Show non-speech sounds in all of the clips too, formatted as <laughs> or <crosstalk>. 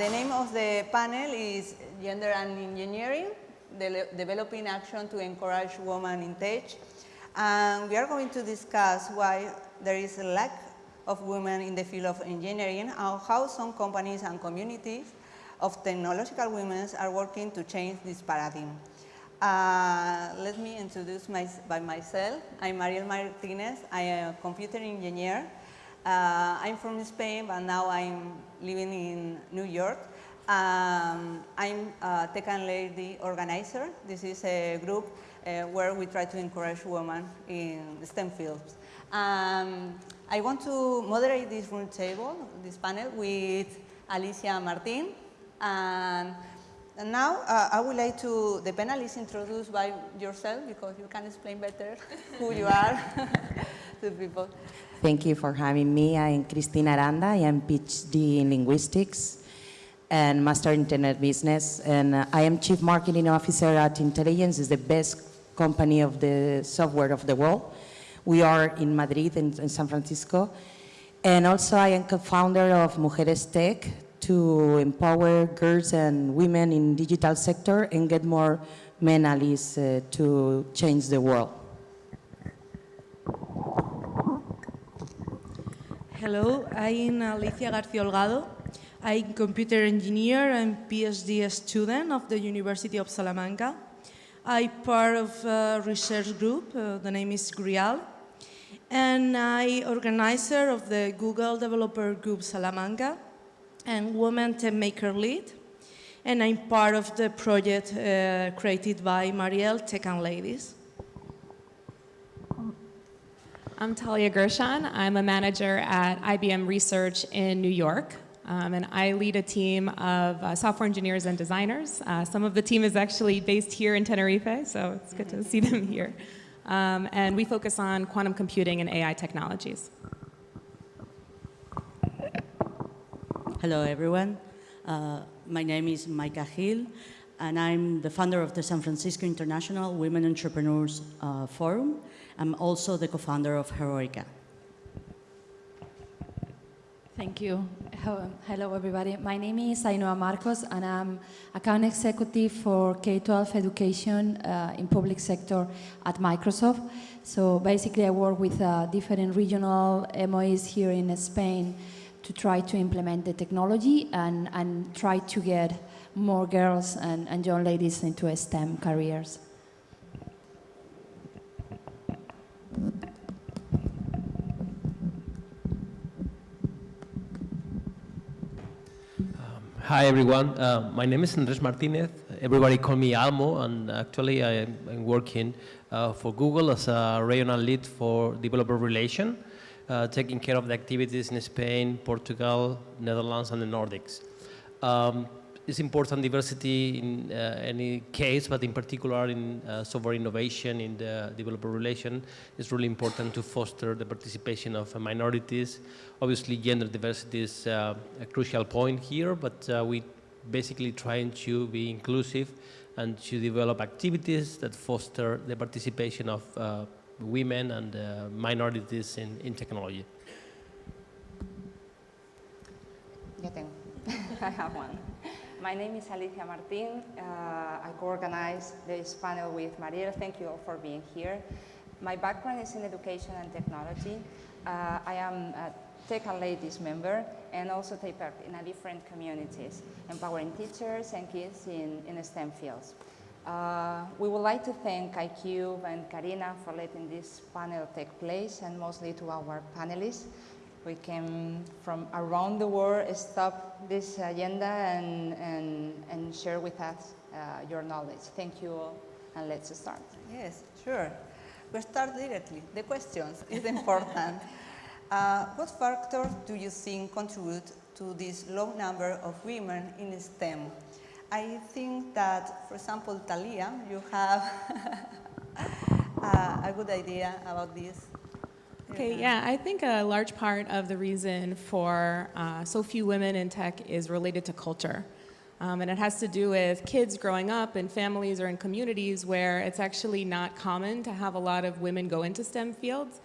the name of the panel is Gender and Engineering, de Developing Action to Encourage Women in Tech. And we are going to discuss why there is a lack of women in the field of engineering and how some companies and communities of technological women are working to change this paradigm. Uh, let me introduce my, by myself. I'm Mariel Martinez. I am a computer engineer. Uh, I'm from Spain, but now I'm living in New York. Um, I'm a Tech and Lady organizer. This is a group uh, where we try to encourage women in STEM fields. Um, I want to moderate this roundtable, this panel, with Alicia Martin. And, and now uh, I would like to, the panelists introduce by yourself because you can explain better <laughs> who you are <laughs> to people. Thank you for having me. I'm Cristina Aranda. I am PhD in linguistics and master in internet business. And uh, I am chief marketing officer at Intelygenz, is the best company of the software of the world. We are in Madrid and in San Francisco. And also I am co-founder of Mujeres Tech to empower girls and women in digital sector and get more men allies uh, to change the world. Hello, I'm Alicia García Holgado. I'm computer engineer and PhD student of the University of Salamanca. I'm part of a research group, uh, the name is GRIAL, and I organizer of the Google Developer Group Salamanca and Women Tech Maker Lead, and I'm part of the project uh, created by Mariel Tech and Ladies. I'm Talia Gershon. I'm a manager at IBM Research in New York. Um, and I lead a team of uh, software engineers and designers. Uh, some of the team is actually based here in Tenerife, so it's good to <laughs> see them here. Um, and we focus on quantum computing and AI technologies. Hello, everyone. Uh, my name is Maika Gil, and I'm the founder of the San Francisco International Women Entrepreneurs uh, Forum. I'm also the co-founder of Heroica. Thank you. Hello, everybody. My name is Ainhoa Marcos, and I'm account executive for K-12 education uh, in public sector at Microsoft. So basically, I work with uh, different regional MOEs here in Spain to try to implement the technology and, and try to get more girls and, and young ladies into STEM careers. Hi everyone, uh, my name is Andres Martinez. Everybody call me Almo and actually I am working uh, for Google as a regional lead for developer relation, uh, taking care of the activities in Spain, Portugal, Netherlands and the Nordics. Um, it's important diversity in uh, any case, but in particular in uh, software innovation in the developer relation, it's really important to foster the participation of uh, minorities. Obviously, gender diversity is uh, a crucial point here, but uh, we basically trying to be inclusive and to develop activities that foster the participation of women and minorities in, in technology. <laughs> I have one. My name is Alicia Martin. Uh, I co-organize this panel with Mariel. Thank you all for being here. My background is in education and technology. Uh, I am a Tech and Ladies member and also take part in a different communities, empowering teachers and kids in, in STEM fields. Uh, we would like to thank iCube and Karina for letting this panel take place and mostly to our panelists we came from around the world, stop this agenda and, and, and share with us uh, your knowledge. Thank you all, and let's start. Yes, sure. We start directly. The questions is important. <laughs> uh, what factors do you think contribute to this low number of women in STEM? I think that, for example, Talia, you have <laughs> uh, a good idea about this. Okay, yeah, I think a large part of the reason for uh, so few women in tech is related to culture. Um, and it has to do with kids growing up in families or in communities where it's actually not common to have a lot of women go into STEM fields.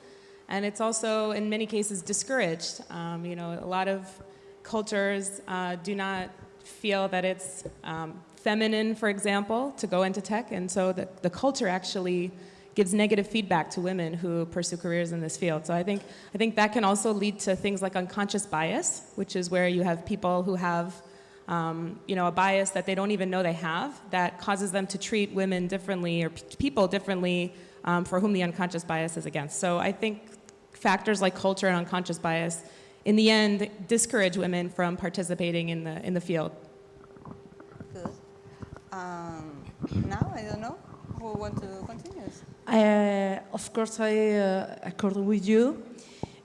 And it's also, in many cases, discouraged. Um, you know, a lot of cultures uh, do not feel that it's um, feminine, for example, to go into tech, and so the, the culture actually gives negative feedback to women who pursue careers in this field. So I think, I think that can also lead to things like unconscious bias, which is where you have people who have um, you know, a bias that they don't even know they have that causes them to treat women differently or people differently um, for whom the unconscious bias is against. So I think factors like culture and unconscious bias, in the end, discourage women from participating in the, in the field. Good. Um, now, I don't know who want to continue. Uh, of course, I uh, accord with you,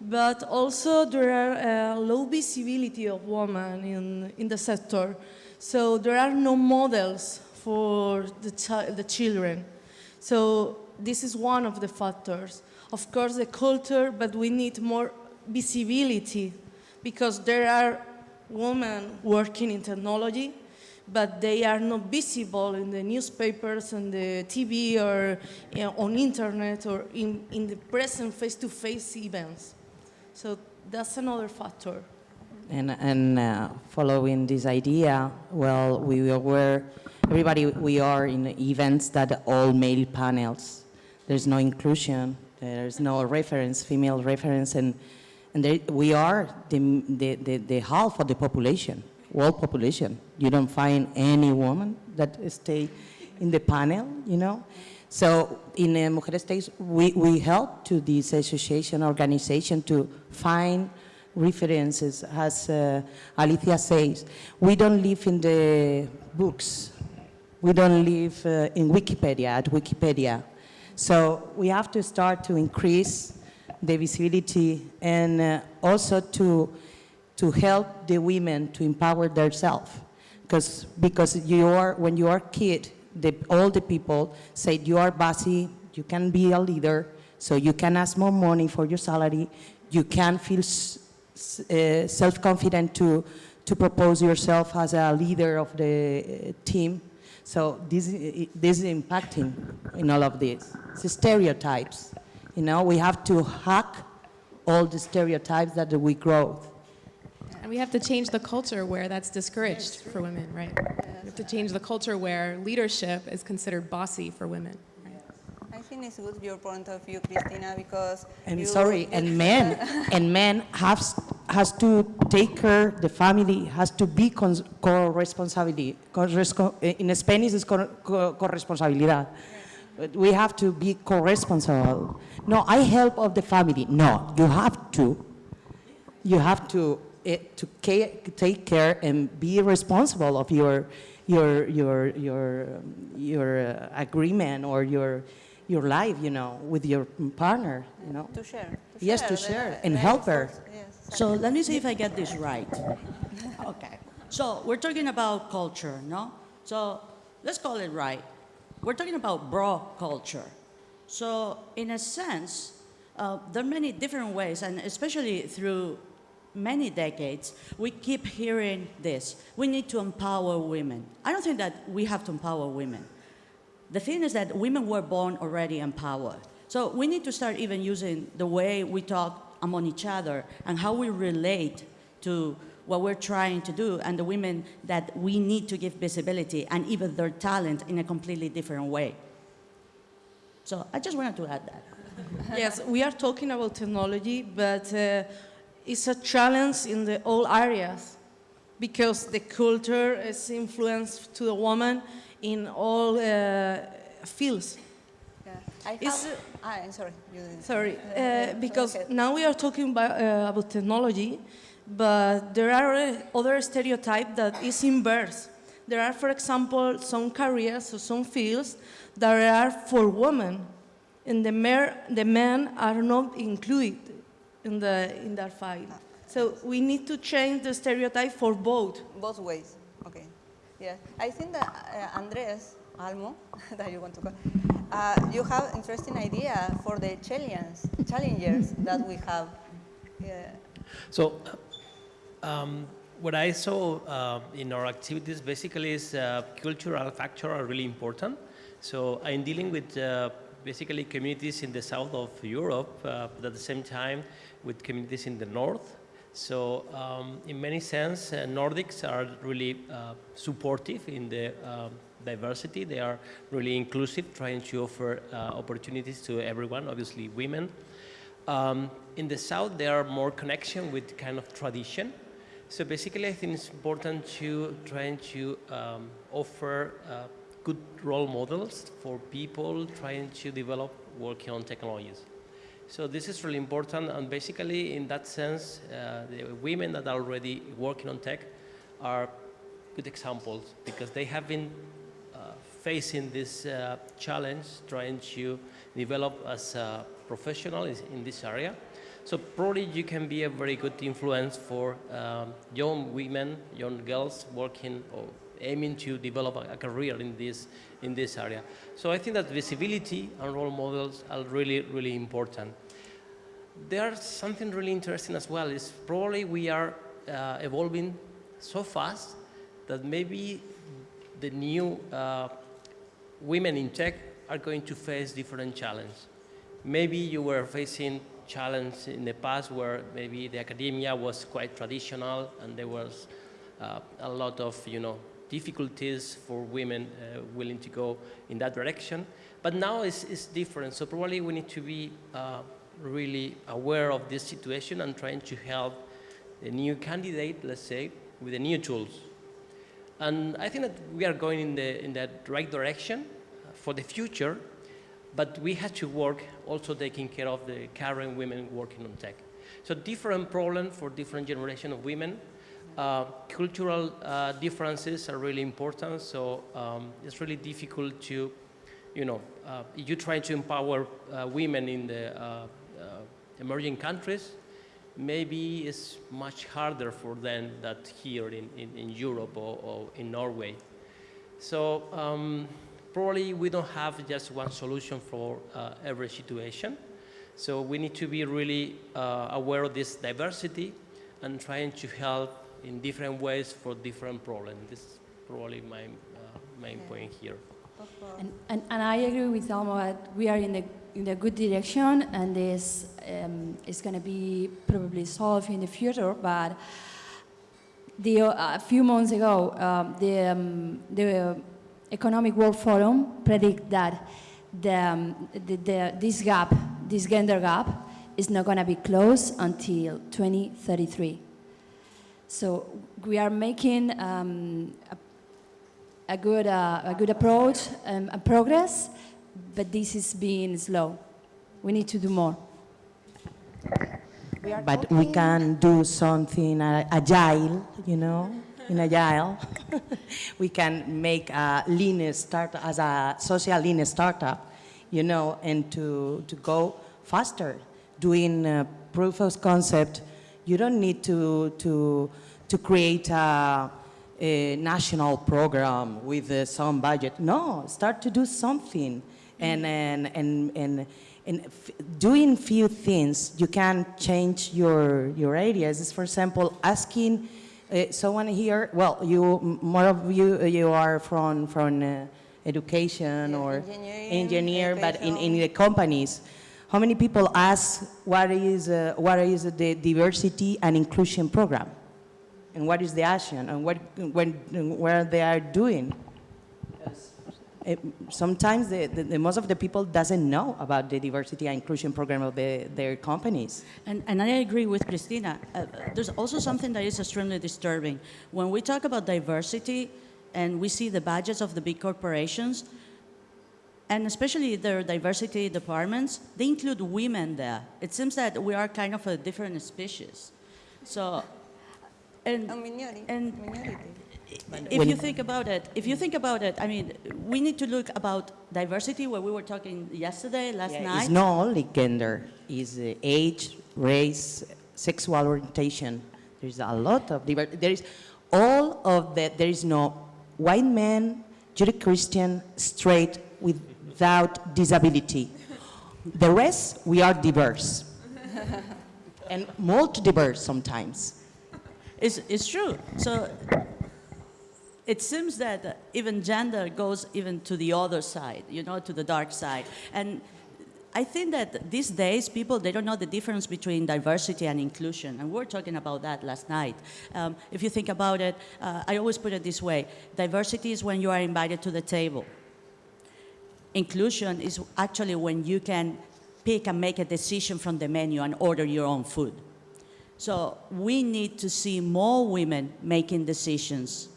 but also there are uh, low visibility of women in, in the sector. So there are no models for the, chi- the children. So this is one of the factors. Of course, the culture, but we need more visibility because there are women working in technology, but they are not visible in the newspapers and the TV or you know, on internet or in, in the present face-to-face events. So that's another factor. And, and uh, following this idea, well, we were, everybody, we are in events that all male panels. There's no inclusion, there's no reference, female reference, and, and we are the, the, the, the half of the population, world population. You don't find any woman that stay in the panel, you know? So in uh, Mujeres Tech, we, we help to this association organization to find references, as uh, Alicia says. We don't live in the books. We don't live uh, in Wikipedia, at Wikipedia. So we have to start to increase the visibility and uh, also to, to help the women to empower themselves. Because because you are, when you are a kid, the, all the people say you are bossy, you can be a leader, so you can ask more money for your salary, you can feel uh, self-confident to, to propose yourself as a leader of the uh, team. So this, this is impacting in all of this. It's stereotypes. You know, we have to hack all the stereotypes that we grow. And we have to change the culture where that's discouraged for women, right? We have to change the culture where leadership is considered bossy for women. I think it's good your point of view, Cristina, because And you- sorry, and men, <laughs> and men has, has to take care, the family has to be cons- co-responsibility. Corresco- In Spanish it's co- co- co-responsabilidad. We have to be co-responsible. No, I help of the family. No, you have to. You have to, to take care and be responsible of your, your, your, your, um, your uh, agreement or your, your life, you know, with your partner, you know. To share. to Yes, to the- share and the help her. Yes. So let me see if I get this right. <laughs> Okay. So we're talking about culture, no? So let's call it right. We're talking about bro culture. So in a sense, uh, there are many different ways, and especially through many decades, we keep hearing this. We need to empower women. I don't think that we have to empower women. The thing is that women were born already empowered. So we need to start even using the way we talk among each other and how we relate to what we're trying to do and the women that we need to give visibility and even their talent in a completely different way. So I just wanted to add that. yes, we are talking about technology, but uh, it's a challenge in the all areas because the culture is influenced to the woman in all uh, fields. Yeah. I Is have, it- ah, I'm sorry. You didn't. Sorry, Uh, uh, because ahead. now we are talking about, uh, about technology, but there are uh, other stereotypes that is inverse. There are, for example, some careers or some fields that are for women, and the, mer- the men are not included in, the, in that field. So we need to change the stereotype for both. Both ways. Okay. Yeah. I think that uh, Andres Almo, <laughs> that you want to call, uh, you have interesting idea for the challenge, challengers that we have. Yeah. So, um, what I saw uh, in our activities basically is uh, cultural factor are really important. So I'm dealing with uh, basically communities in the south of Europe, uh, but at the same time with communities in the north. So um, in many sense, uh, Nordics are really uh, supportive in the um, diversity. They are really inclusive, trying to offer uh, opportunities to everyone, obviously women. Um, in the South, there are more connection with kind of tradition. So basically, I think it's important to trying to um, offer uh, good role models for people trying to develop working on technologies. So this is really important, and basically, in that sense, uh, the women that are already working on tech are good examples because they have been uh, facing this uh, challenge, trying to develop as a professional in this area. So probably you can be a very good influence for um, young women, young girls working or aiming to develop a, a career in this, in this area. So I think that visibility and role models are really, really important. There's something really interesting as well is probably we are uh, evolving so fast that maybe the new uh, women in tech are going to face different challenges. Maybe you were facing challenge in the past where maybe the academia was quite traditional and there was uh, a lot of, you know, difficulties for women uh, willing to go in that direction. But now it's, it's different, so probably we need to be uh, really aware of this situation and trying to help the new candidate, let's say, with the new tools. And I think that we are going in the, in that right direction for the future, but we have to work also taking care of the current women working on tech. So different problem for different generation of women. Uh, cultural uh, differences are really important, so um, it's really difficult to, you know, uh, you try to empower uh, women in the uh, emerging countries, maybe it's much harder for them than here in, in, in Europe or, or in Norway. So um, probably we don't have just one solution for every situation. So we need to be really aware of this diversity and trying to help in different ways for different problems. This is probably my uh, main point here. And, and, and I agree with Almo that we are in the, in the good direction and this um, is going to be probably solved in the future. But the, uh, a few months ago, um, the, um, the Economic World Forum predict that the, um, the, the, this gap, this gender gap, is not going to be closed until 2033. So we are making um, a a good, uh, a good approach um, and progress, but this is being slow. We need to do more. We are But we can do something uh, agile, you know, in <laughs> agile. <laughs> we can make a lean start as a social lean startup, you know, and to, to go faster. Doing uh, proof of concept, you don't need to, to, to create a, a national program with uh, some budget. No, start to do something. And, and, and, and, and f- doing few things, you can change your, your ideas. For example, asking uh, someone here, well, you, more of you, uh, you are from, from uh, education Yeah, or engineer, but in, in the companies, how many people ask what is, uh, what is the diversity and inclusion program? And what is the action and what, when, where they are doing? Eh, sometimes the, the, the most of the people doesn't know about the diversity and inclusion program of the, their companies. And, and I agree with Cristina. Uh, there's also something that is extremely disturbing. When we talk about diversity and we see the budgets of the big corporations, and especially their diversity departments, they include women there. It seems that we are kind of a different species. So, and, A minority. and minority. if When- you think about it, if you think about it, I mean, we need to look about diversity, where we were talking yesterday, last Yeah, night. It's not only gender, it's uh, age, race, sexual orientation. There's a lot of diver- There is all of that. There is no white man, Judeo-Christian, straight, without disability. The rest, we are diverse. <laughs> and multi-diverse sometimes. It's, it's true. So it seems that even gender goes even to the other side, you know, to the dark side. And I think that these days people they don't know the difference between diversity and inclusion, and we were talking about that last night. Um, if you think about it, uh, I always put it this way: diversity is when you are invited to the table. Inclusion is actually when you can pick and make a decision from the menu and order your own food. So we need to see more women making decisions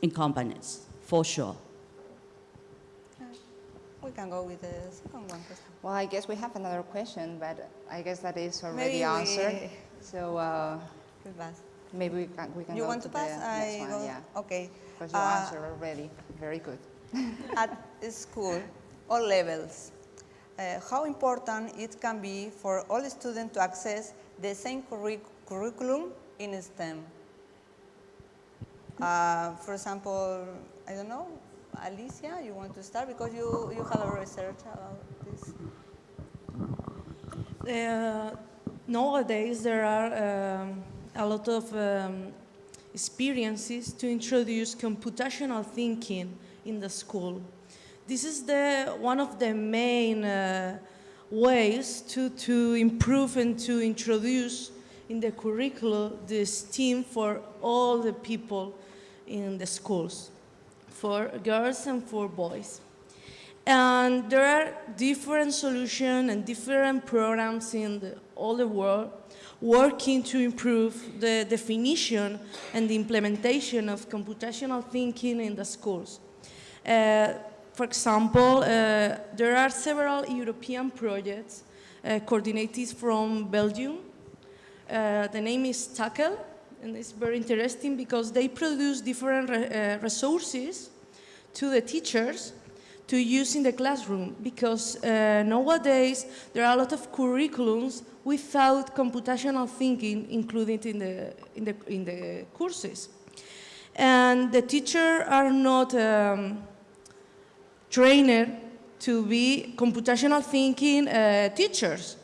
in companies, for sure. We can go with the second one. question. Well, I guess we have another question, but I guess that is already Maybe we- answered. So uh, maybe we can, we can You go want to to pass? the I next one. go- Yeah, Okay. because you Uh, answered already. Very good. At <laughs> school, all levels, uh, how important it can be for all students to access the same curric- curriculum in STEM. Uh, for example, I don't know, Alicia, you want to start because you, you have a research about this. Uh, nowadays, there are um, a lot of um, experiences to introduce computational thinking in the school. This is the, one of the main uh, ways to, to improve and to introduce in the curriculum the STEAM for all the people in the schools, for girls and for boys. And there are different solutions and different programs in the, all the world working to improve the definition and the implementation of computational thinking in the schools. Uh, for example, uh, there are several European projects uh, coordinated from Belgium. Uh, the name is TACCLE, and it's very interesting because they produce different re- resources to the teachers to use in the classroom because uh, nowadays there are a lot of curriculums without computational thinking included in the, in the, in the courses. And the teachers are not um, trained to be computational thinking uh, teachers.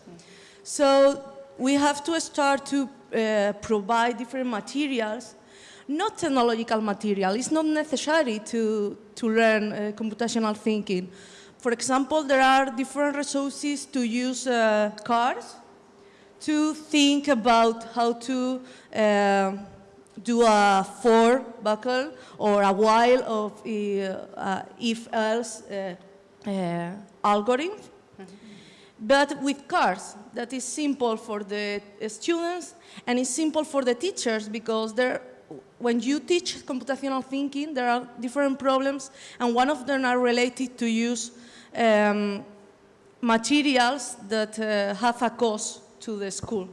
So we have to start to uh, provide different materials, not technological material. It's not necessary to, to learn uh, computational thinking. For example, there are different resources to use uh, cars to think about how to uh, do a for buckle or a while of uh, uh, if-else uh, uh, algorithm but with cars that is simple for the students and it's simple for the teachers because there, when you teach computational thinking, there are different problems and one of them are related to use um, materials that uh, have a cost to the school.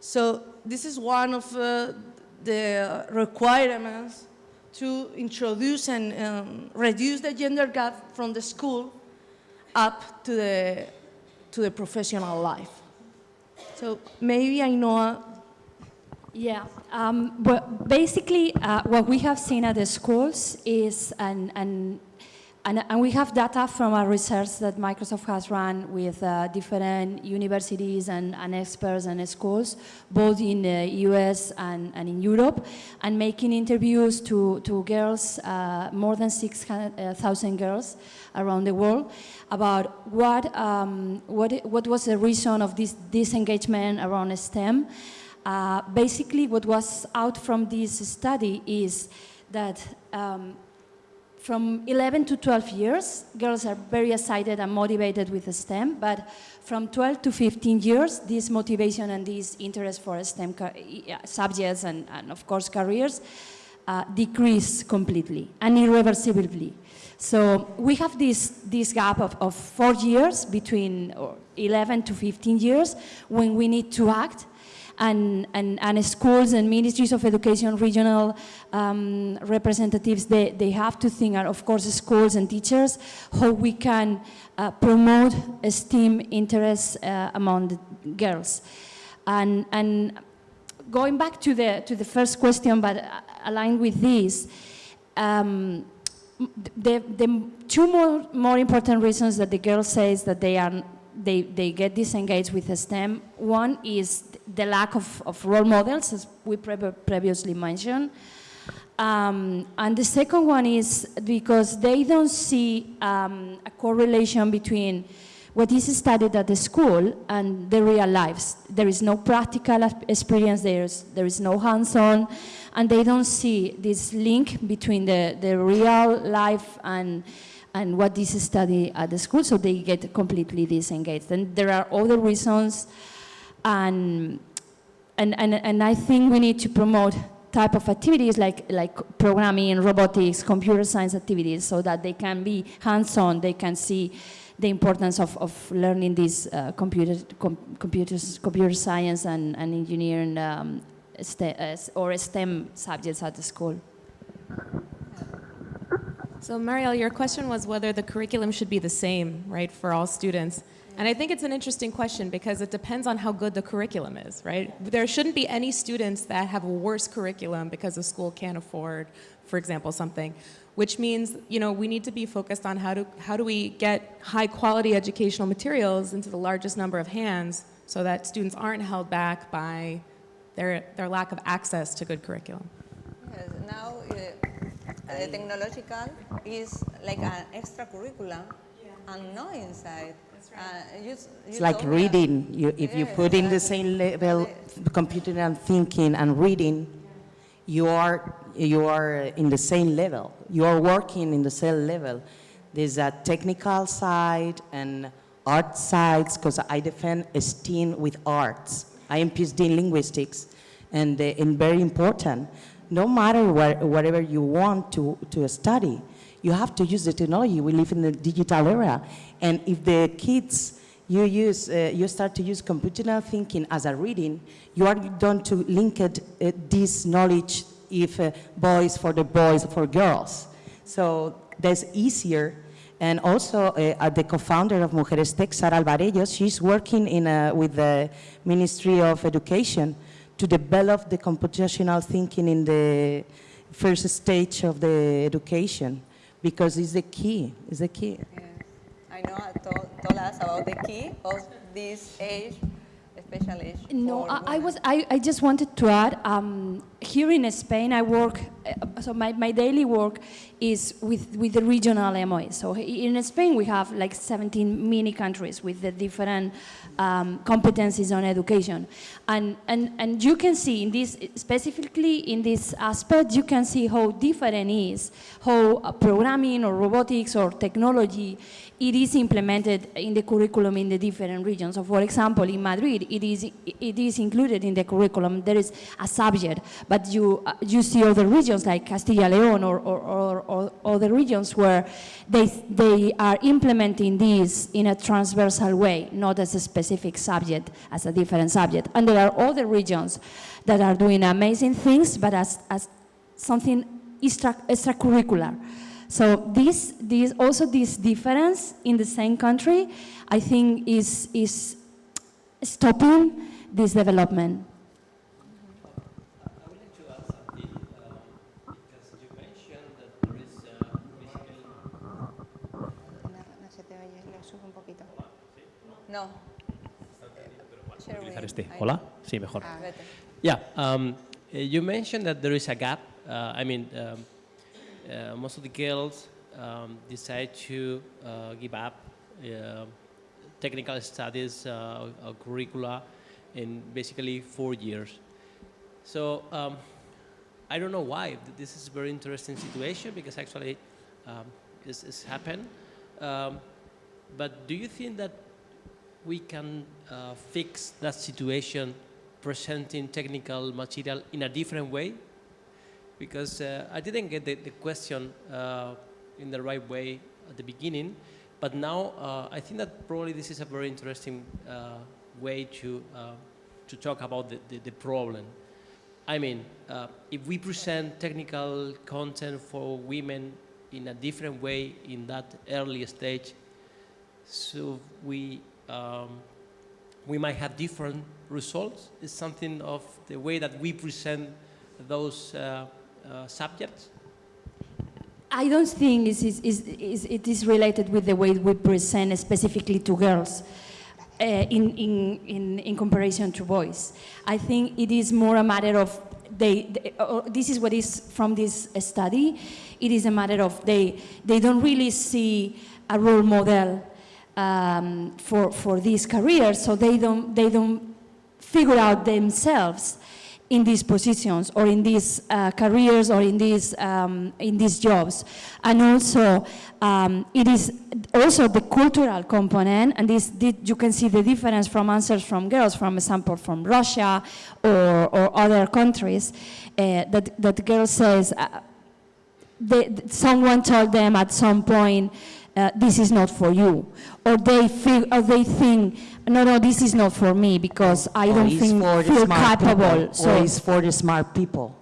So this is one of uh, the requirements to introduce and um, reduce the gender gap from the school up to the, to the professional life. So maybe I know, Yeah, um, well, basically, uh, what we have seen at the schools is, an, and, and, and we have data from our research that Microsoft has run with uh, different universities and, and experts and schools, both in the US and, and in Europe, and making interviews to, to girls, uh, more than 6,000 girls around the world, about what, um, what, what was the reason of this disengagement around STEM. Uh, basically, what was out from this study is that um, from 11 to 12 years, girls are very excited and motivated with STEM, but from 12 to 15 years, this motivation and this interest for STEM subjects and, and, of course, careers uh, decrease completely and irreversibly. So we have this, this gap of, of four years between 11 to 15 years when we need to act and, and, and schools and ministries of education, regional um, representatives, they, they have to think, and of course schools and teachers, how we can uh, promote STEAM interests uh, among the girls. And, and going back to the, to the first question, but uh, aligned with this, um, the, the two more, more important reasons that the girl says that they are they, they get disengaged with STEM. One is the lack of, of role models, as we pre previously mentioned. Um, and the second one is because they don't see um, a correlation between what is studied at the school and the real lives. There is no practical experience, there's, there is no hands-on, and they don't see this link between the, the real life and, and what is studied at the school, so they get completely disengaged. And there are other reasons, and, and, and, and I think we need to promote type of activities like, like programming, robotics, computer science activities, so that they can be hands-on, they can see the importance of, of learning these uh, computer, com, computers, computer science and, and engineering um, uh, or STEM subjects at the school. So Mariel, your question was whether the curriculum should be the same, right, for all students. And I think it's an interesting question because it depends on how good the curriculum is, right? There shouldn't be any students that have a worse curriculum because the school can't afford, for example, something. Which means, you know, we need to be focused on how do, how do we get high quality educational materials into the largest number of hands so that students aren't held back by their, their lack of access to good curriculum. Yes, now uh, the technological is like an extracurriculum and not inside. Uh, you you It's like reading. You, if you Yes, put in the same level, computing and thinking and reading, you are, you are in the same level. You are working in the same level. There's a technical side and art sides, because I defend STEAM with arts. I am PhD in linguistics, and, uh, and very important. No matter what, whatever you want to, to study, you have to use the technology. We live in the digital era. And if the kids, you, use, uh, you start to use computational thinking as a reading, you are going to link it, uh, this knowledge if uh, boys for the boys for girls. So that's easier. And also, uh, the co-founder of Mujeres Tech, Sara Alvarellos, she's working in a, with the Ministry of Education to develop the computational thinking in the first stage of the education because it's the key, it's the key. Yes. I know I told, told us about the key of this age, special age. No, I, I was. I, I just wanted to add. Um, here in Spain, I work. Uh, so my, my daily work is with with the regional MOE. So in Spain, we have like 17 mini countries with the different um, competencies on education, and and and you can see in this specifically in this aspect, you can see how different is how uh, programming or robotics or technology it is implemented in the curriculum in the different regions. So for example, in Madrid, it is, it is included in the curriculum. There is a subject, but you, uh, you see other regions like Castilla-León or, or, or, or other regions where they, they are implementing this in a transversal way, not as a specific subject, as a different subject. And there are other regions that are doing amazing things, but as, as something extra, extracurricular. So this, this, also this difference in the same country, I think is, is stopping this development. I would like to add something, because you mentioned that there is No, no se te oye, lo subo un poquito. No. Share utilizar este. Hola, sí, mejor. Ah, Yeah, um, uh, you mentioned that there is a gap. Uh, I mean, um, uh, most of the girls um, decide to uh, give up uh, technical studies uh, or curricula in basically four years. So um, I don't know why. This is a very interesting situation because actually um, this has happened. Um, but do you think that we can uh, fix that situation presenting technical material in a different way? Because uh, I didn't get the, the question uh, in the right way at the beginning, but now uh, I think that probably this is a very interesting uh, way to, uh, to talk about the, the, the problem. I mean, uh, if we present technical content for women in a different way in that early stage, so we um, we might have different results. It's something of the way that we present those uh, uh, subjects. I don't think it's, it's, it's, related with the way we present specifically to girls uh, in, in, in, in comparison to boys. I think it is more a matter of they, they uh, this is what is from this study. It is a matter of they, they don't really see a role model um, for, for these careers, so they don't, they don't figure out themselves in these positions or in these uh, careers or in these, um, in these jobs. And also, um, it is also the cultural component, and this, thi- you can see the difference from answers from girls, from example, from Russia or, or other countries, uh, that, that girl says, uh, they, someone told them at some point, uh, this is not for you. Or they, feel, or they think, no, no, this is not for me because I Or don't think, for the feel capable. people, So, it's for the smart people.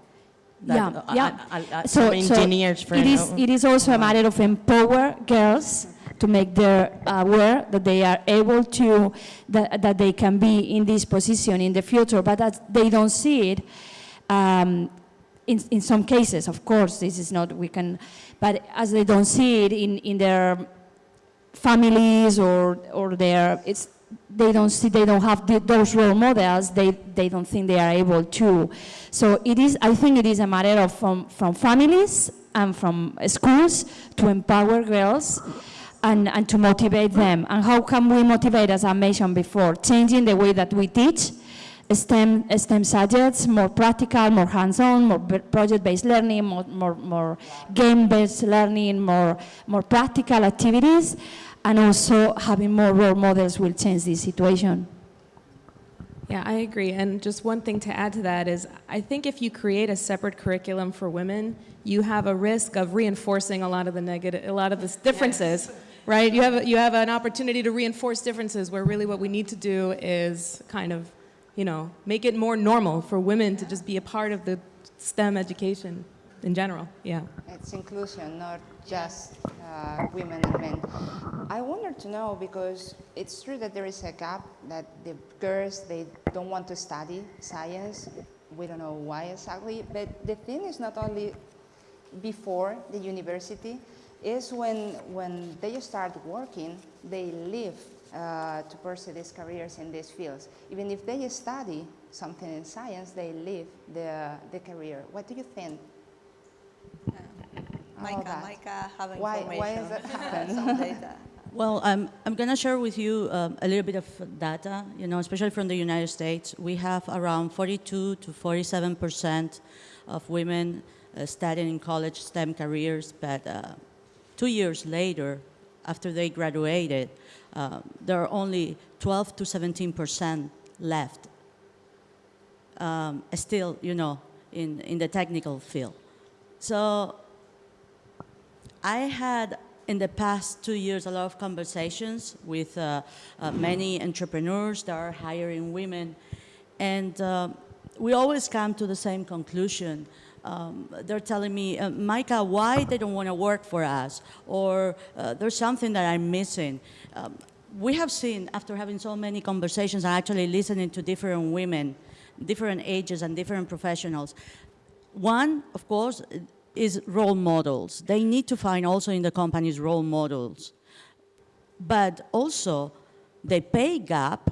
That- yeah, I- yeah. I- I- I- So- so engineers, for it is. It is also a matter of empower girls to make them aware that they are able to, that, that they can be in this position in the future, but that they don't see it. Um, in, in some cases, of course, this is not, we can, but as they don't see it in, in their families or, or their, it's, they don't see, they don't have the, those role models, they, they don't think they are able to. So it is, I think it is a matter of from, from families and from schools to empower girls and, and to motivate them. And how can we motivate, as I mentioned before, changing the way that we teach, STEM, STEM subjects, more practical, more hands-on, more project-based learning, more, more, more game-based learning, more, more practical activities, and also having more role models will change this situation. Yeah, I agree. And just one thing to add to that is I think if you create a separate curriculum for women, you have a risk of reinforcing a lot of the negative, a lot of the differences, right? You have, a, you have an opportunity to reinforce differences where really what we need to do is kind of, you know, make it more normal for women to just be a part of the STEM education in general. Yeah. It's inclusion, not just uh, women and men. I wanted to know because it's true that there is a gap that the girls they don't want to study science. We don't know why exactly, but the thing is not only before the university, is when when they start working, they leave uh, to pursue these careers in these fields. Even if they study something in science, they leave the the career. What do you think? Maika, that. Maika have Why- information. why is that happen? <laughs> Some data. Well, um, I'm going to share with you um, a little bit of data, you know, especially from the United States. We have around 42 to 47 percent of women uh, studying in college STEM careers, but uh, two years later, after they graduated, uh, there are only 12 to 17 percent left um, still, you know, in, in the technical field. So I had in the past two years a lot of conversations with uh, uh, many entrepreneurs that are hiring women, and um we always come to the same conclusion. Um, they're telling me, uh, Maika, why they don't want to work for us, or uh, there's something that I'm missing. Um, we have seen, after having so many conversations and actually listening to different women, different ages and different professionals, one, of course, is role models. They need to find also in the companies role models. But also, the pay gap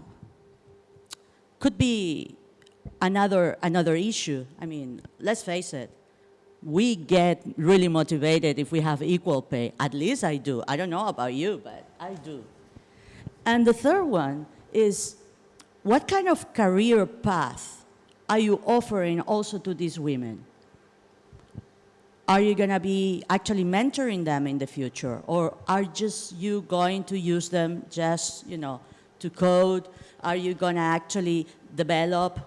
could be another, another issue. I mean, let's face it, we get really motivated if we have equal pay. At least I do. I don't know about you, but I do. And the third one is, what kind of career path are you offering also to these women? Are you going to be actually mentoring them in the future? Or are just you going to use them just, you know, to code? Are you going to actually develop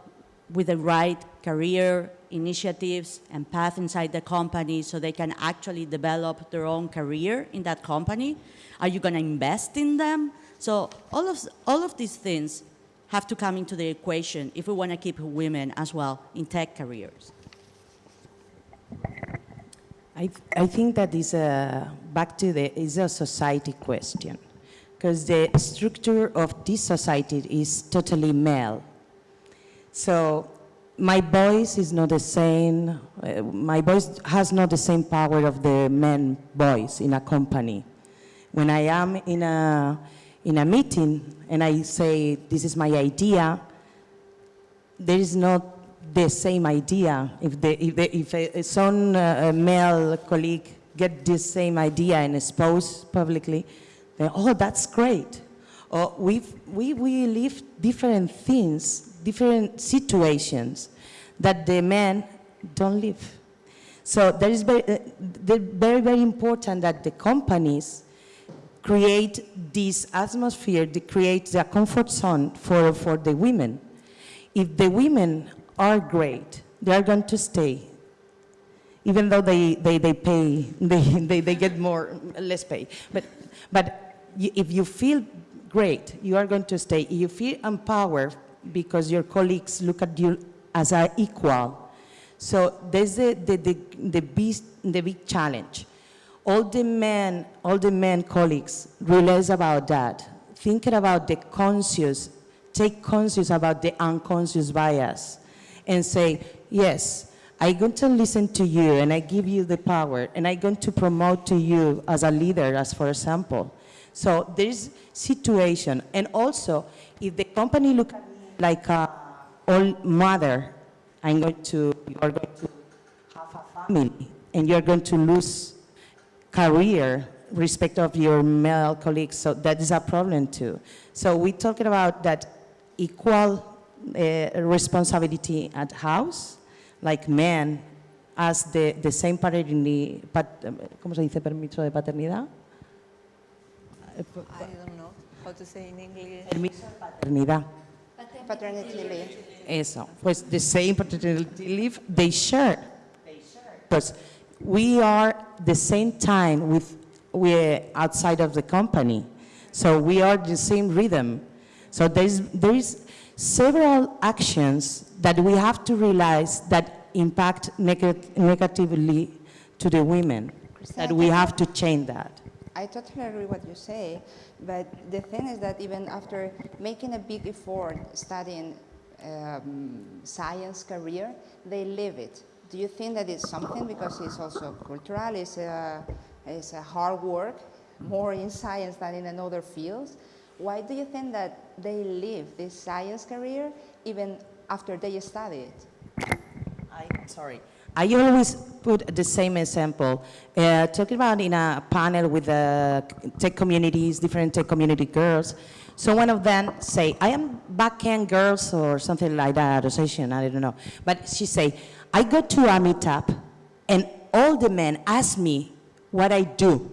with the right career initiatives and path inside the company so they can actually develop their own career in that company? Are you going to invest in them? So all of, all of these things have to come into the equation if we want to keep women as well in tech careers. I, I think that is a, back to the, is a society question. Because the structure of this society is totally male. So my voice is not the same, uh, my voice has not the same power of the men voice in a company. When I am in a, in a meeting and I say, this is my idea, there is not the same idea. If, the, if, the, if a, uh, male colleague get this same idea and expose publicly, then, oh, that's great. or we we, we live different things, different situations that the men don't live. So there is very, uh, very, very important that the companies create this atmosphere, they create the comfort zone for, for the women. If the women are great, they are going to stay, even though they, they, they pay, <laughs> they, they, they get more, less pay. But, but if you feel great, you are going to stay. If you feel empowered because your colleagues look at you as an equal. So there's the, the, the, the, big, the big challenge. All the men, all the men colleagues realize about that. Thinking about the conscious, take conscious about the unconscious bias and say, yes, I'm going to listen to you and I give you the power and I'm going to promote to you as a leader, as for example. So there's situation. And also, if the company look like a old mother, I'm going to, you are going to have a family and you're going to lose career respect of your male colleagues. So that is a problem too. So we're talking about that equal uh, responsibility at house, like men as the, the same paternity, pat, ¿cómo se dice permiso de paternidad? I don't know how to say in English. Permiso de paternidad. Paternity leave. Eso, pues the same paternity leave they share. Because we are the same time with, we're outside of the company. So we are the same rhythm. So there's, there is several actions that we have to realize that impact neg- negatively to the women, that we have to change that. I totally agree what you say, but the thing is that even after making a big effort studying um, science career, they leave it. Do you think that it's something because it's also cultural, it's a, it's a hard work, more in science than in another fields? Why do you think that they leave this science career even after they study it? I, sorry. I always put the same example, uh, talking about in a panel with tech communities, different tech community girls. So one of them say, I am backend girls or something like that, association, I don't know. But she say, I go to a meetup and all the men ask me what I do.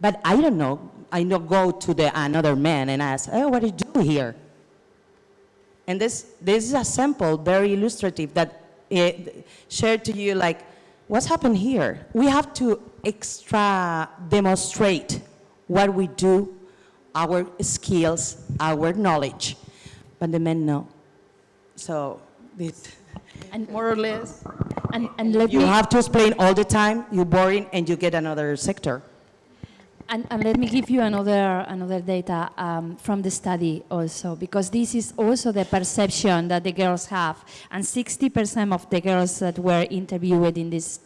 But I don't know, I don't go to the another man and ask, oh, what do you do here? And this, this is a sample, very illustrative, that uh, shared to you like, what's happened here? We have to extra demonstrate what we do, our skills, our knowledge. But the men know. So, this, And, more or less, and, and let you me, have to explain all the time, you're boring, and you get another sector. And, and let me give you another, another data um, from the study also, because this is also the perception that the girls have. And 60% of the girls that were interviewed in these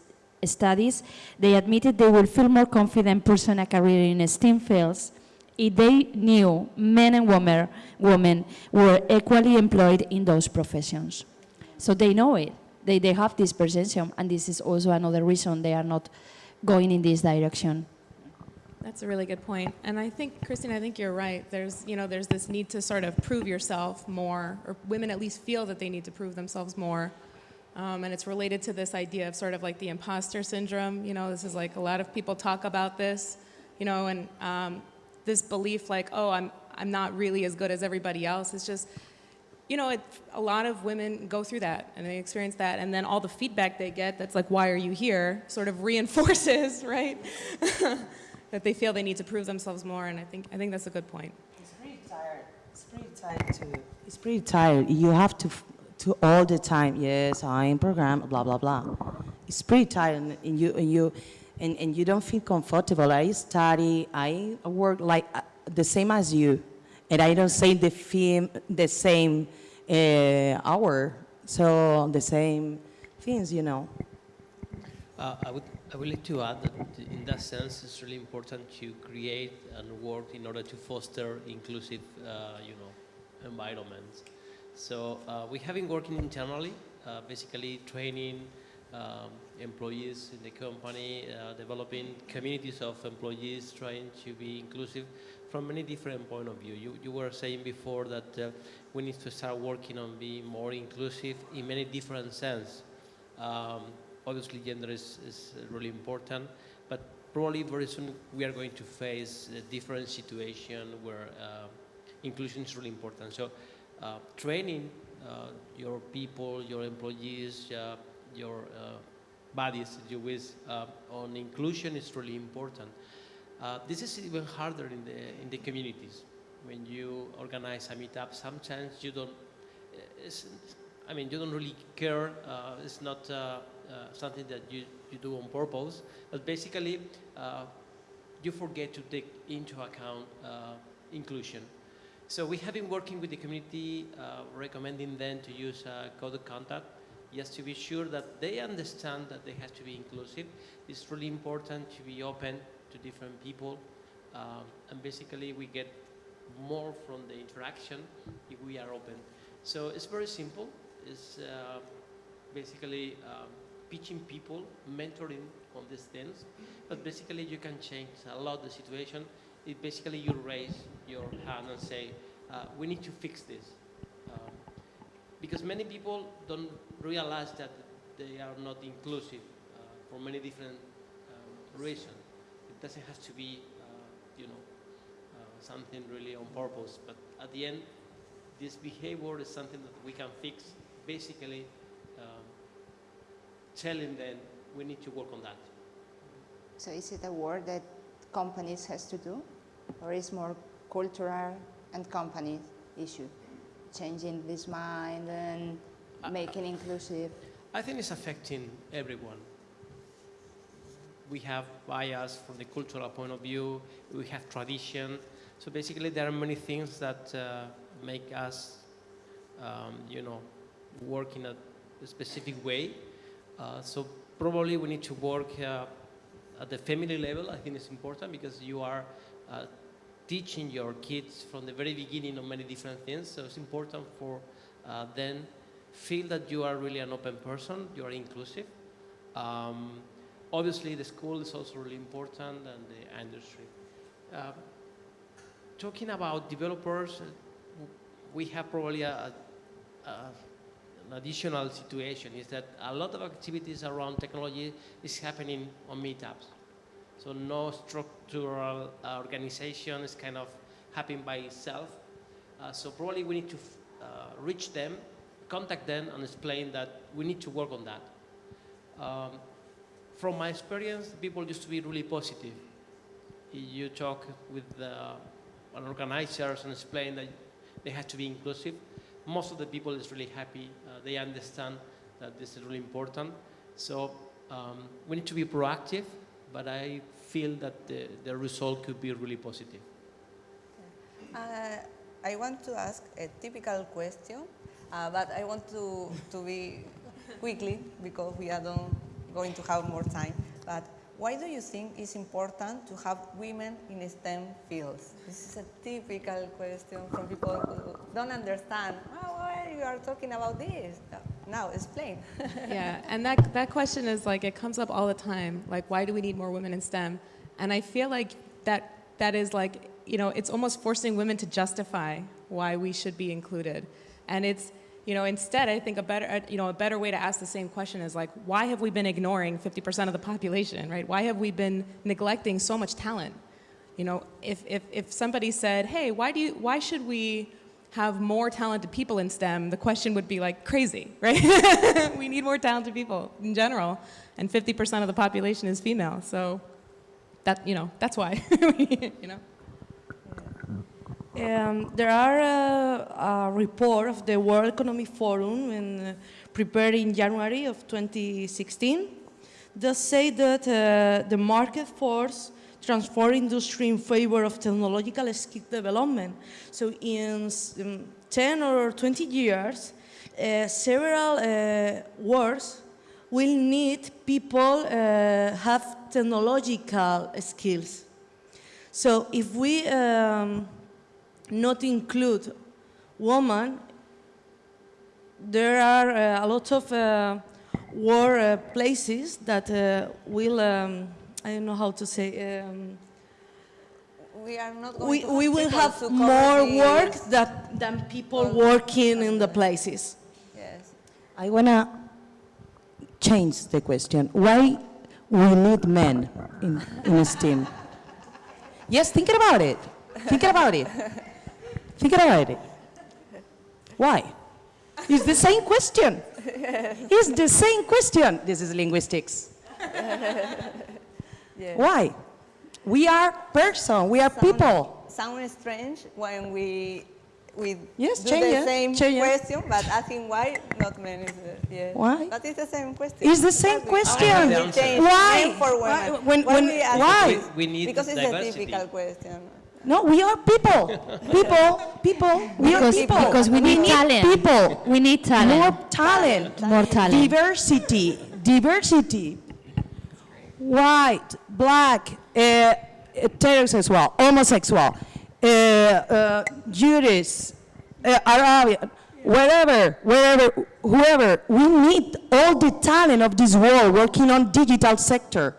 studies, they admitted they will feel more confident pursuing a career in STEM fields if they knew men and women, women were equally employed in those professions. So they know it. They, they have this perception, and this is also another reason they are not going in this direction. That's a really good point. And I think, Cristina, I think you're right. There's, you know, there's this need to sort of prove yourself more, or women at least feel that they need to prove themselves more. Um, and it's related to this idea of sort of like the imposter syndrome. You know, this is like a lot of people talk about this, you know, and um, this belief like, oh, I'm, I'm not really as good as everybody else. It's just, you know, it, a lot of women go through that and they experience that, and then all the feedback they get that's like, why are you here, sort of <laughs> reinforces, right? <laughs> that they feel they need to prove themselves more, and I think, I think that's a good point. It's pretty tired. It's pretty tired too. It's pretty tired. You have to, f- to all the time. Yes, I'm programmed. Blah blah blah. It's pretty tired, and, and you and you, and, and you don't feel comfortable. I study. I work like uh, the same as you, and I don't say the film the same uh, hour. So the same things, you know. Uh, I would I would like to add that in that sense, it's really important to create and work in order to foster inclusive, uh, you know, environments. So uh, we have been working internally, uh, basically training um, employees in the company, uh, developing communities of employees, trying to be inclusive from many different point of view. You, you were saying before that uh, we need to start working on being more inclusive in many different sense. Um, obviously, gender is, is really important, but probably very soon we are going to face a different situation where uh, inclusion is really important. So, uh, training uh, your people, your employees, uh, your uh, bodies, you wish, uh, on inclusion is really important. This is even harder in the, in the communities. When you organize a meetup, sometimes you don't, I mean, you don't really care. It's not something that you, you do on purpose, but basically, uh, you forget to take into account uh, inclusion. So we have been working with the community, uh, recommending them to use code of conduct just to be sure that they understand that they have to be inclusive. It's really important to be open to different people. And basically we get more from the interaction if we are open. So it's very simple. It's uh, basically um, teaching people, mentoring on these things. But basically you can change a lot the situation. It basically you raise your hand and say, uh, we need to fix this. Um, because many people don't realize that they are not inclusive uh, for many different um, reasons. It doesn't have to be, uh, you know, uh, something really on purpose. But at the end, this behavior is something that we can fix. Basically, telling them we need to work on that. So is it a work that companies has to do, or is more cultural and company issue, changing this mind and making inclusive? I think it's affecting everyone. We have bias from the cultural point of view, we have tradition. So basically there are many things that uh, make us, um, you know, work in a specific way. Uh, so probably we need to work uh, at the family level. I think it's important because you are uh, teaching your kids from the very beginning on many different things. So it's important for uh, them feel that you are really an open person, you are inclusive. Um, obviously, the school is also really important and the industry. Uh, talking about developers, we have probably a, a, an additional situation is that a lot of activities around technology is happening on meetups. So no structural uh, organization is kind of happening by itself. Uh, so probably we need to uh, reach them contact them and explain that we need to work on that. Um, from my experience, people used to be really positive. You talk with the organizers and explain that they have to be inclusive. Most of the people is really happy. Uh, they understand that this is really important. So um, we need to be proactive, but I feel that the, the result could be really positive. Uh, I want to ask a typical question uh, but I want to, to be quickly because we are don't going to have more time. But why do you think it's important to have women in STEM fields? This is a typical question from people who don't understand. Oh, why you are talking about this? Now, explain. <laughs> yeah, and that, that question is like, it comes up all the time. Like, why do we need more women in STEM? And I feel like that, that is like, you know, it's almost forcing women to justify why we should be included. And it's, you know, instead, I think a better, uh, you know, a better way to ask the same question is like, why have we been ignoring 50% of the population, right? Why have we been neglecting so much talent? You know, if, if, if somebody said, hey, why, do you, why should we have more talented people in STEM, the question would be like crazy, <laughs> right? we need more talented people in general, and 50% of the population is female, so that, you know, that's why, <laughs> you know? Um, there are uh, a report of the World Economic Forum in, uh, prepared in January of 2016 that say that uh, the market force transform industry in favor of technological skill development. So in um, 10 or 20 years, uh, several uh, works will need people uh, have technological skills. So if we um, not include women, there are uh, a lot of uh, war uh, places that uh, will, um, I don't know how to say, um, we are not going we, to we will have to cover more work this. that, than people working in the places. Yes. I want to change the question. Why we need men in, in STEAM? Yes, thinking about it. Thinking about it. <laughs> Thinking about it. Why? It's the same question. It's the same question. This is linguistics. yes. Why? We are person. We are people. Sound strange when we we Yes, do change the same change question, but asking why not many. is uh, yes. Why? But it's the same question. It's the same Exactly. question. Why The we answer. change Why? men for Why- women? when- when- we ask why? We- we need because it's diversity. a difficult question. No, we are people. People. People. We are Because- people. because we need talent. people. We need talent. More talent. More talent. Diversity. Diversity. White, black, uh, heterosexual, homosexual, uh, uh, Jewish, uh, Arabian, wherever, wherever, whoever. We need all the talent of this world working on digital sector.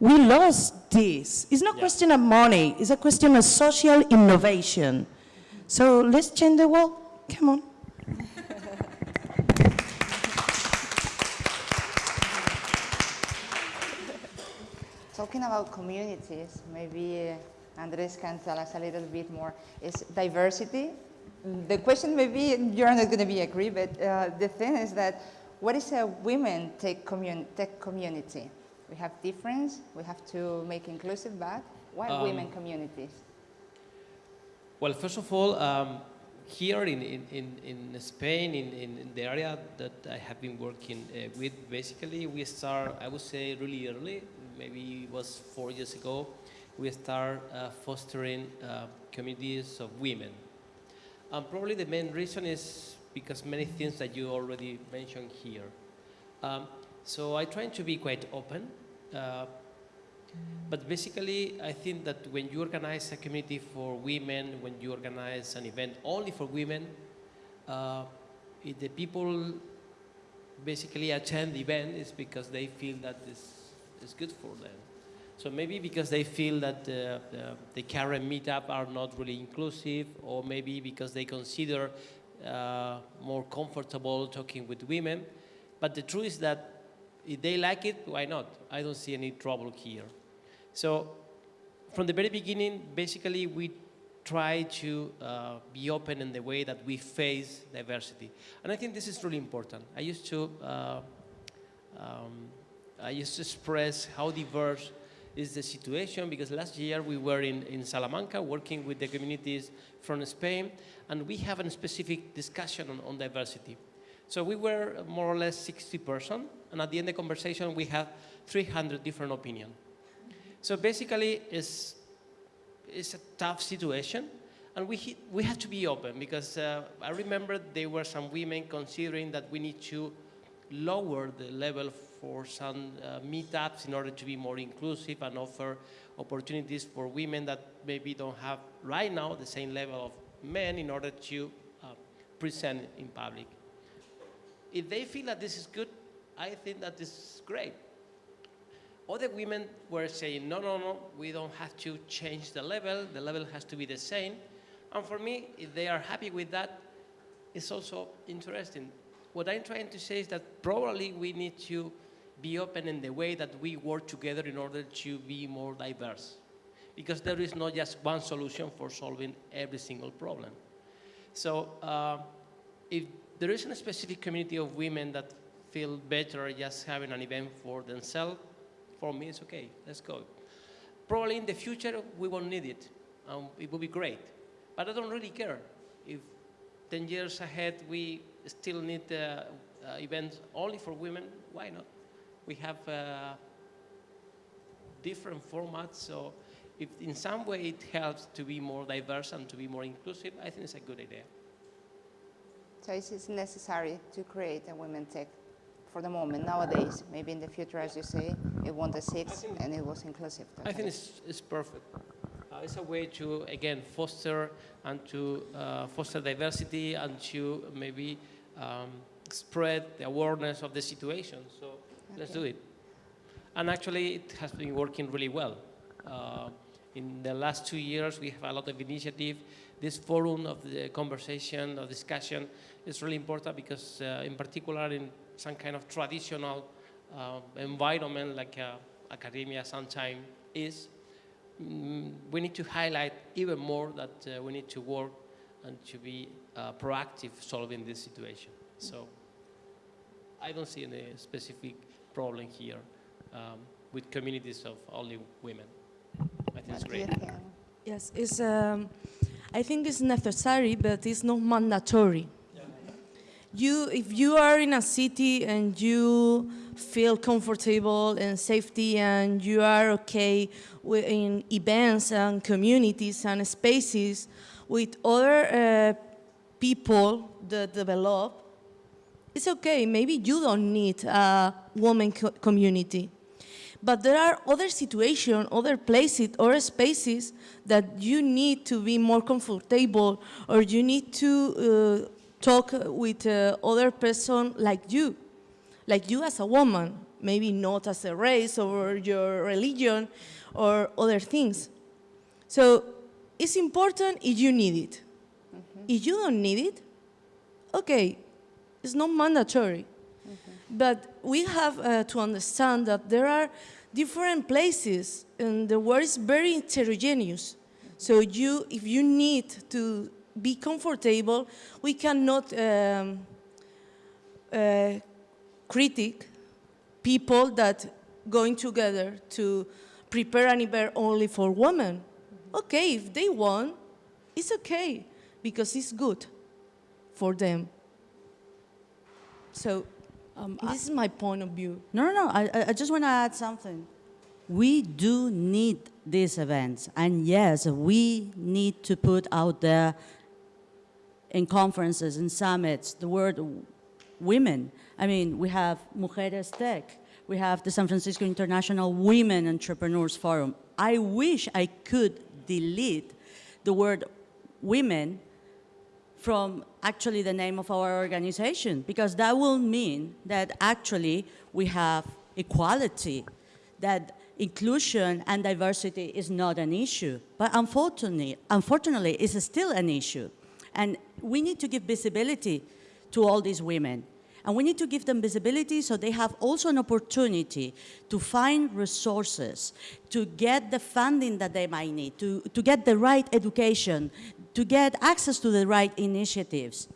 We lost this. It's not a question of money. It's a question of social innovation. So let's change the world. Come on. <laughs> Talking about communities, maybe uh, Andres can tell us a little bit more. Is diversity? The question maybe you're not going to be agree, but uh, the thing is that what is a women tech, commun- tech community? We have difference. We have to make inclusive, but why Um, women communities? Well, first of all, um, here in, in, in, in Spain, in, in, in the area that I have been working uh, with, basically we start, I would say really early, maybe it was four years ago, we start uh, fostering uh, communities of women. And probably the main reason is because many things that you already mentioned here. Um, so I try to be quite open. Uh, but basically, I think that when you organize a community for women, when you organize an event only for women, uh, the people basically attend the event is because they feel that this is good for them. So maybe because they feel that the, the, the current meetup are not really inclusive, or maybe because they consider uh, more comfortable talking with women. But the truth is that if they like it, why not? I don't see any trouble here. So from the very beginning, basically we try to uh, be open in the way that we face diversity. And I think this is really important. I used to, uh, um, I used to express how diverse is the situation because last year we were in, in Salamanca working with the communities from Spain and we have a specific discussion on, on diversity. So we were more or less 60 person and at the end of the conversation we had 300 different opinions. So basically, it's, it's a tough situation, and we, he- we have to be open because uh, I remember there were some women considering that we need to lower the level for some uh, meetups in order to be more inclusive and offer opportunities for women that maybe don't have right now the same level of men in order to uh, present in public. If they feel that this is good, I think that is great. Other women were saying, no, no, no, we don't have to change the level, the level has to be the same. And for me, if they are happy with that, it's also interesting. What I'm trying to say is that probably we need to be open in the way that we work together in order to be more diverse. Because there is not just one solution for solving every single problem. So uh, if there is a specific community of women that feel better just having an event for themselves, for me it's okay, let's go. Probably in the future we won't need it, and it will be great. But I don't really care. If 10 years ahead we still need uh, uh, events only for women, why not? We have uh, different formats, so if in some way it helps to be more diverse and to be more inclusive, I think it's a good idea. So it is necessary to create a women tech for the moment nowadays. Maybe in the future, as you say, it won the exist and it was inclusive. I think it's, it's perfect. Uh, it's a way to, again, foster and to uh, foster diversity and to maybe um, spread the awareness of the situation. So let's do it. And actually, it has been working really well. Uh, in the last two years, we have a lot of initiative. This forum of the conversation, of discussion, is really important because, uh, in particular, in some kind of traditional uh, environment like uh, academia sometimes is, mm, we need to highlight even more that uh, we need to work and to be uh, proactive solving this situation. So I don't see any specific problem here um, with communities of only women. I think it's great. Yes, it's, um, I think it's necessary, but it's not mandatory. You, if you are in a city and you feel comfortable and safety and you are okay in events and communities and spaces with other uh, people that develop, it's okay. Maybe you don't need a woman co- community. But there are other situations, other places, or spaces that you need to be more comfortable or you need to uh, talk with uh, other person like you, like you as a woman, maybe not as a race or your religion or other things. So it's important if you need it. If you don't need it, okay, it's not mandatory. But we have uh, to understand that there are different places and the world is very heterogeneous. So you, if you need to be comfortable, we cannot um, uh, critic people that going together to prepare an event only for women. Okay, if they want, it's okay because it's good for them. So Um, this is my point of view. No, no, no. I, I- I just want to add something. We do need these events. And yes, we need to put out there in conferences and summits the word women. I mean, we have Mujeres Tech. We have the San Francisco International Women Entrepreneurs Forum. I wish I could delete the word women from actually the name of our organization because that will mean that actually we have equality, that inclusion and diversity is not an issue. But unfortunately, unfortunately, it's still an issue. And we need to give visibility to all these women. And we need to give them visibility so they have also an opportunity to find resources, to get the funding that they might need, to, to get the right education, to get access to the right initiatives.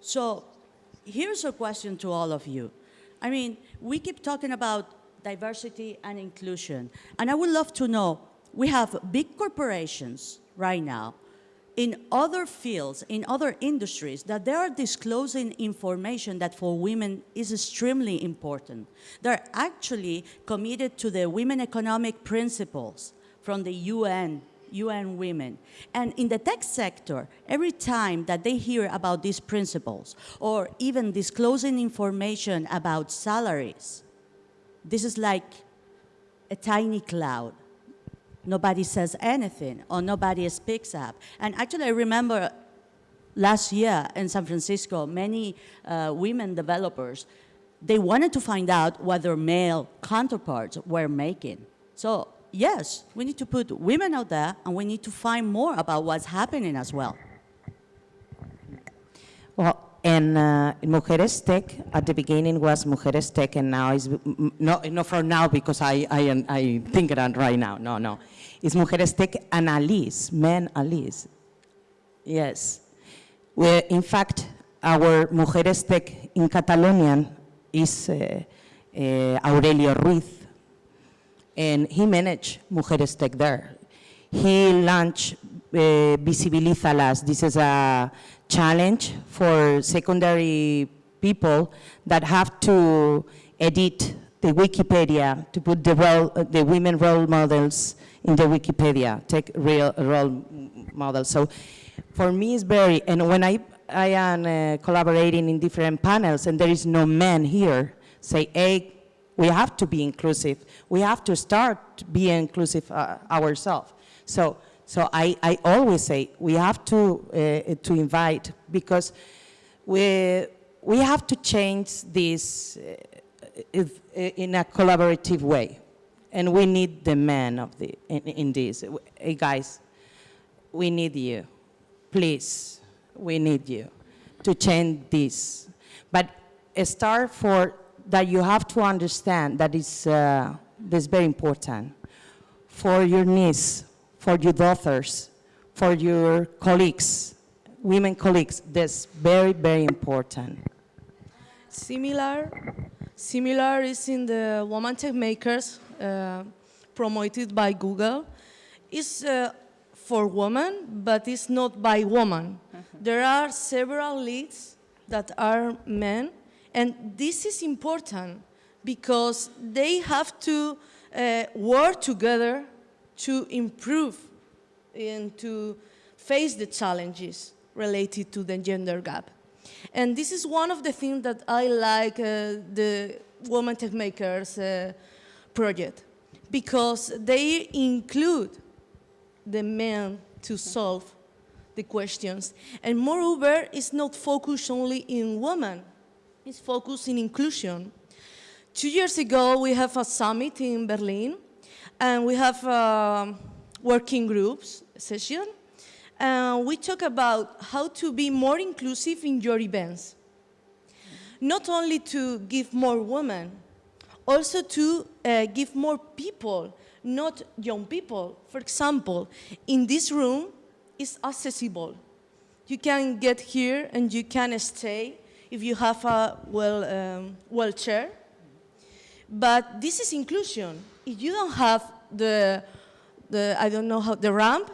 So here's a question to all of you. I mean, we keep talking about diversity and inclusion, and I would love to know, we have big corporations right now in other fields, in other industries, that they are disclosing information that for women is extremely important. They're actually committed to the women economic principles from the UN, UN Women. And in the tech sector, every time that they hear about these principles, or even disclosing information about salaries, this is like a tiny cloud nobody says anything or nobody speaks up. And actually, I remember last year in San Francisco, many uh, women developers, they wanted to find out what their male counterparts were making. So yes, we need to put women out there and we need to find more about what's happening as well. Well, and uh, Mujeres Tech, at the beginning was Mujeres Tech, and now is no, not for now because I, I, I think that right now. No, no, it's Mujeres Tech and Alice, men Alice. Yes, we, in fact, our Mujeres Tech in Catalonian is uh, uh, Aurelio Ruiz, and he managed Mujeres Tech there. He launched uh, Visibilízalas. This is a challenge for secondary people that have to edit the Wikipedia to put the, role, uh, the women role models in the Wikipedia, take real role models. So for me, it's very, and when I, I am uh, collaborating in different panels and there is no man here, say, hey, we have to be inclusive. We have to start being inclusive uh, ourselves. So, so I, I always say we have to, uh, to invite because we, we have to change this uh, if, in a collaborative way. And we need the men of the, in, in this. Hey, guys, we need you. Please, we need you to change this. But a start for that you have to understand that is uh, this very important for your niece, for your daughters, for your colleagues, women colleagues. That's very, very important. Similar, similar is in the Woman Tech Makers uh, promoted by Google. It's uh, for women, but it's not by women. <laughs> There are several leads that are men, and this is important because they have to uh, work together to improve and to face the challenges related to the gender gap. And this is one of the things that I like uh, the Women Tech Makers uh, project, because they include the men to solve the questions. And moreover, it's not focused only in women, it's focused in inclusion. Two years ago, we have a summit in Berlin, and we have uh, working groups session, and we talk about how to be more inclusive in your events. Not only to give more women, also to uh, give more people, not young people. For example, in this room, it's accessible. You can get here and you can stay if you have a well, um, wheelchair. But this is inclusion. If you don't have the, the I don't know how, the ramp,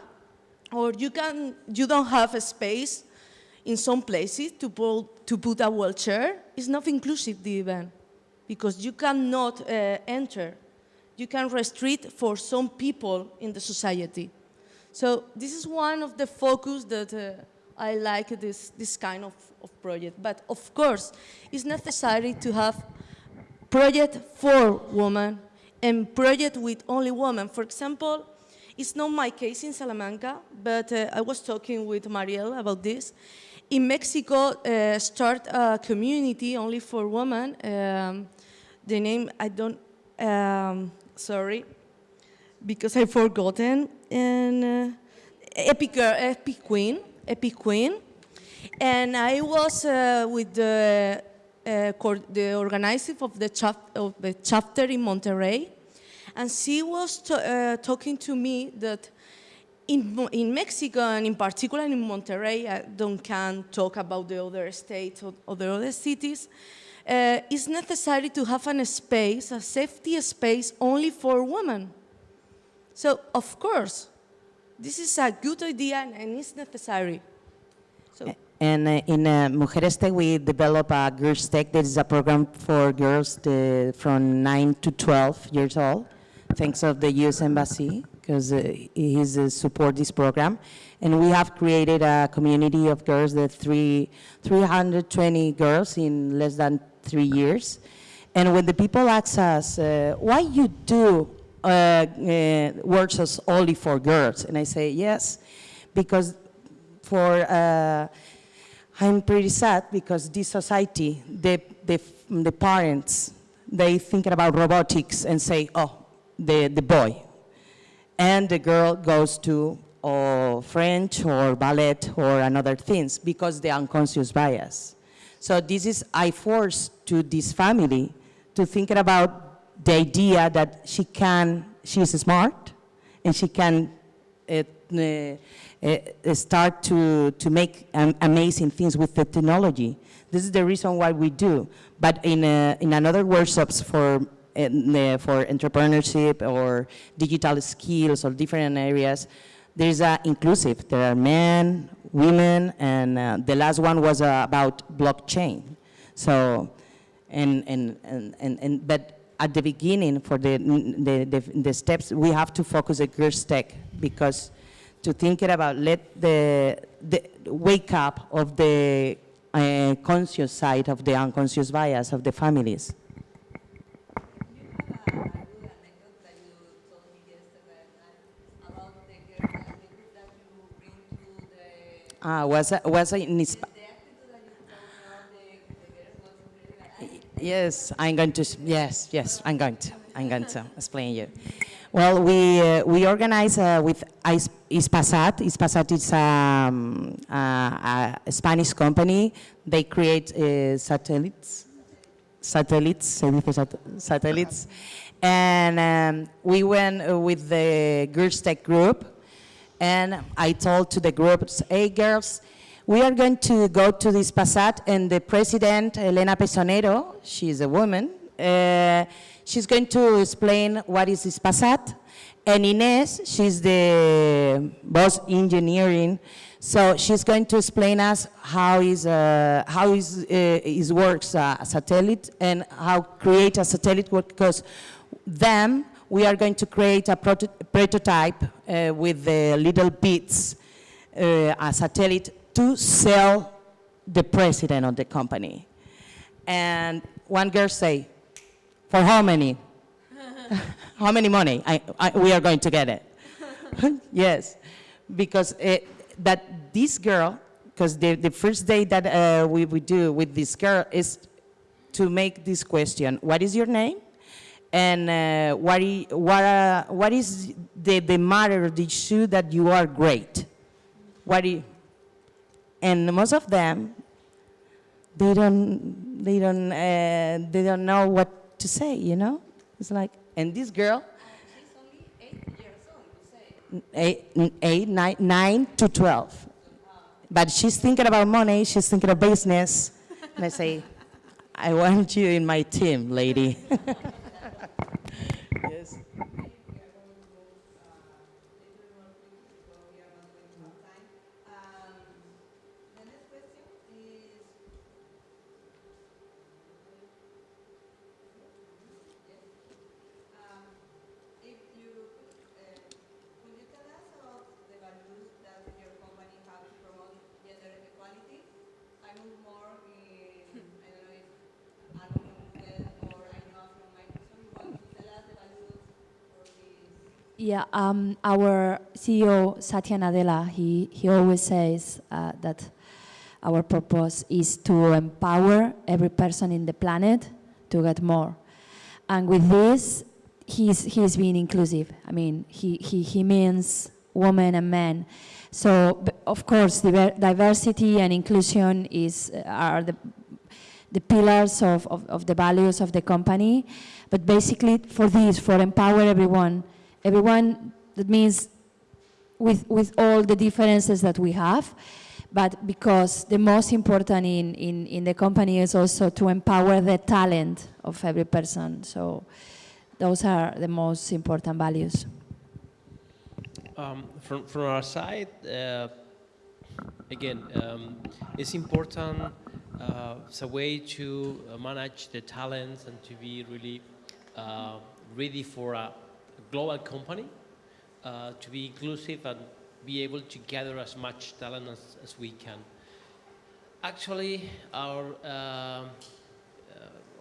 or you, can, you don't have a space in some places to put, to put a wheelchair, it's not inclusive, the event, because you cannot uh, enter. You can restrict for some people in the society. So this is one of the focus that uh, I like this, this kind of, of project. But of course, it's necessary to have project for women and project with only women. For example, it's not my case in Salamanca, but uh, I was talking with Mariel about this. In Mexico, uh, start a community only for women. Um, the name, I don't, um, sorry, because I've forgotten. And uh, Epic, Epic Queen, Epic Queen. And I was uh, with the, the organizer of the, of the chapter in Monterrey. And she was uh, talking to me that in, in Mexico, and in particular in Monterrey, I don't can talk about the other states or, or the other cities, uh, it's necessary to have a space, a safety space only for women. So, of course, this is a good idea and it's necessary. So, And uh, in uh, Mujeres Tech, we develop a Girls Tech. That is a program for girls to, from 9 to 12 years old, thanks of the U.S. Embassy, because uh, he's uh, support this program. And we have created a community of girls, that three, 320 girls in less than three years. And when the people ask us, uh, why you do uh, uh, workshops only for girls? And I say, yes, because for, uh, I'm pretty sad because this society, the, the, the parents, they thinking about robotics and say, oh, the, the boy. And the girl goes to or French or ballet or another things because the unconscious bias. So this is, I force to this family to think about the idea that she can, she's smart and she can uh, uh, start to, to make um, amazing things with the technology. This is the reason why we do. But in, uh, in another workshops for, for entrepreneurship or digital skills or different areas, there's a inclusive. There are men, women, and uh, the last one was uh, about blockchain. So, and, and, and, and, and, but at the beginning for the, the, the, the steps, we have to focus on girls tech because to think about let the, the wake up of the uh, conscious side of the unconscious bias of the families. Ah, was a, was a in Yes, I'm going to, yes, yes, I'm going to, I'm going to explain you. Well, we, uh, we organize uh, with IS- Hispasat. Hispasat is um, a, a Spanish company. They create uh, satellites, satellites, satellites. And um, we went uh, with the Girls Tech group, and I told to the groups, hey girls, we are going to go to Hispasat, and the president, Elena Pisonero, she's a woman, uh, she's going to explain what is Hispasat. And Ines, she's the boss engineering, so she's going to explain us how is uh, how is uh, is works a satellite and how create a satellite work because them we are going to create a proto- prototype uh, with the little bits uh, a satellite to sell the president of the company. And one girl say, for how many? <laughs> how many money I, I, we are going to get it? <laughs> yes, because uh, that this girl, because the, the first day that uh, we, we do with this girl is to make this question, what is your name? And uh, what, i- what, uh, what is the, the matter, the issue that you are great? What i- and most of them, they don't, they don't, they don't know what to say, you know? It's like, and this girl, eight, eight nine, nine to 12. But she's thinking about money, she's thinking of business. And I say, I want you in my team, lady. <laughs> yes. Yeah, um, our CEO Satya Nadella, he, he always says uh, that our purpose is to empower every person in the planet to get more. And with this, he's, he's being inclusive. I mean, he, he, he means women and men. So, of course, diver- diversity and inclusion is, are the, the pillars of, of, of the values of the company. But basically, for this, for empower everyone, everyone, that means with, with all the differences that we have, but because the most important in, in, in the company is also to empower the talent of every person. So those are the most important values. Um, from, from our side, uh, again, um, it's important uh, as a way to manage the talents and to be really uh, ready for a global company, uh, to be inclusive and be able to gather as much talent as, as we can. Actually, our, uh, uh,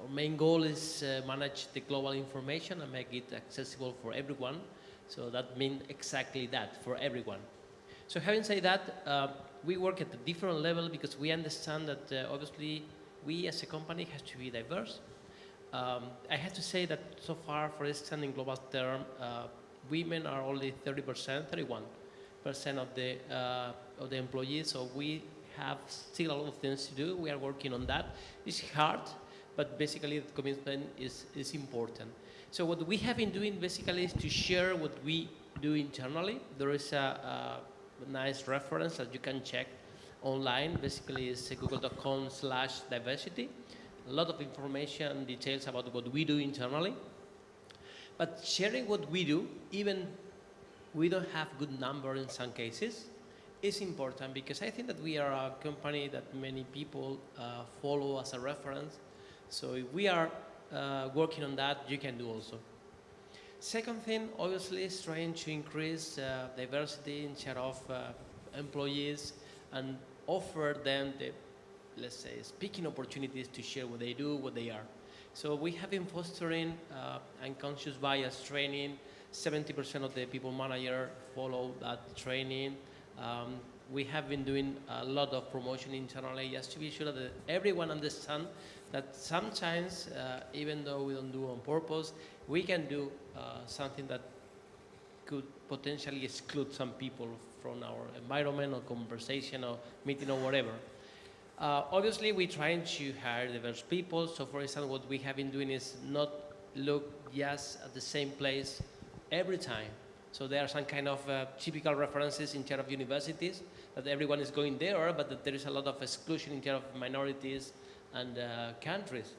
our main goal is uh, manage the global information and make it accessible for everyone. So that means exactly that for everyone. So having said that, uh, we work at a different level because we understand that uh, obviously we as a company has to be diverse. Um, I have to say that so far, for instance, in global term, uh, women are only 30%, 31% of the uh, of the employees. So we have still a lot of things to do. We are working on that. It's hard, but basically the commitment is, is important. So what we have been doing basically is to share what we do internally. There is a, a nice reference that you can check online. Basically, it's google.com slash diversity. A lot of information details about what we do internally. But sharing what we do, even we don't have good number in some cases, is important because I think that we are a company that many people uh, follow as a reference. So if we are uh, working on that, you can do also. Second thing, obviously, is trying to increase uh, diversity in share of uh, employees and offer them the, let's say, speaking opportunities to share what they do, what they are. So we have been fostering uh, unconscious bias training. 70% of the people manager follow that training. Um, we have been doing a lot of promotion internally just to be sure that everyone understands that sometimes, uh, even though we don't do on purpose, we can do uh, something that could potentially exclude some people from our environment or conversation or meeting or whatever. Uh, obviously, we're trying to hire diverse people. So, for example, what we have been doing is not look just at the same place every time. So there are some kind of uh, typical references in terms of universities that everyone is going there, but that there is a lot of exclusion in terms of minorities and uh, countries.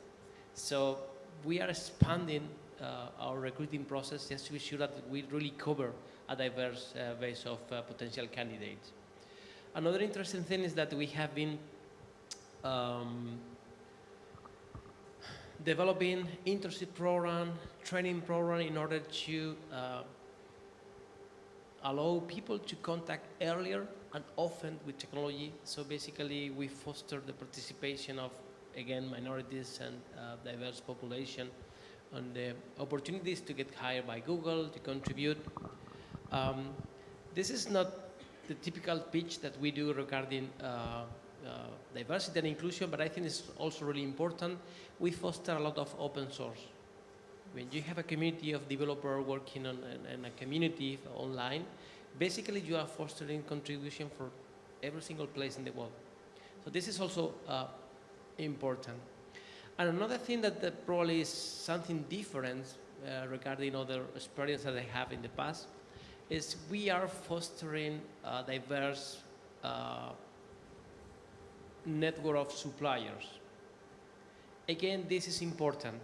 So we are expanding uh, our recruiting process just to be sure that we really cover a diverse uh, base of uh, potential candidates. Another interesting thing is that we have been um, developing internship program, training program in order to uh, allow people to contact earlier and often with technology. So basically, we foster the participation of, again, minorities and uh, diverse population on the opportunities to get hired by Google, to contribute. Um, this is not the typical pitch that we do regarding uh, diversity and inclusion, but I think it's also really important. We foster a lot of open source. When you have a community of developers working on in a community online, basically you are fostering contribution for every single place in the world. So this is also uh, important. And another thing that, that, probably is something different uh, regarding other experience that I have in the past is we are fostering a diverse uh, network of suppliers. Again, this is important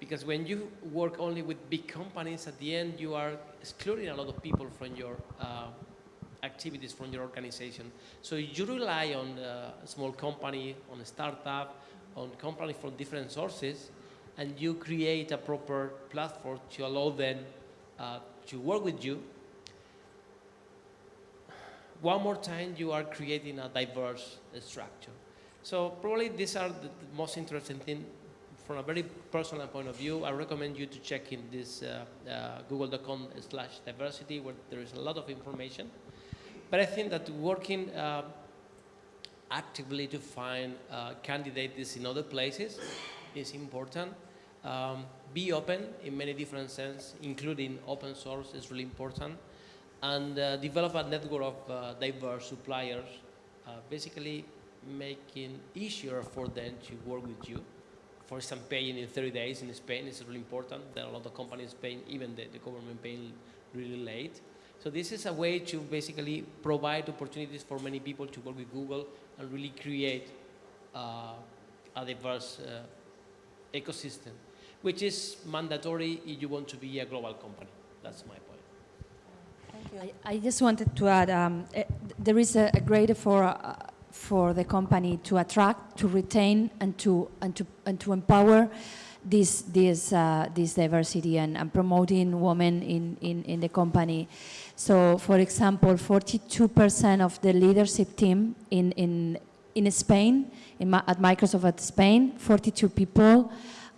because when you work only with big companies, at the end you are excluding a lot of people from your uh, activities, from your organization. So you rely on a small company, on a startup, on companies from different sources, and you create a proper platform to allow them uh, to work with you. One more time, you are creating a diverse structure. So probably these are the, the most interesting thing from a very personal point of view. I recommend you to check in this uh, uh, google.com slash diversity where there is a lot of information. But I think that working uh, actively to find uh, candidates in other places is important. Um, be open in many different sense, including open source is really important. And uh, develop a network of uh, diverse suppliers, basically making easier for them to work with you. For example, paying in 30 days in Spain is really important. There are a lot of companies paying, even the, the government paying really late. So this is a way to basically provide opportunities for many people to work with Google and really create uh, a diverse uh, ecosystem, which is mandatory if you want to be a global company. That's my point. I, I just wanted to add, um, uh, there is a, a great effort uh, for the company to attract, to retain, and to and to and to empower this this uh, this diversity and, and, promoting women in, in in the company. So, for example, 42% of the leadership team in in in Spain, in, at Microsoft at Spain, 42 people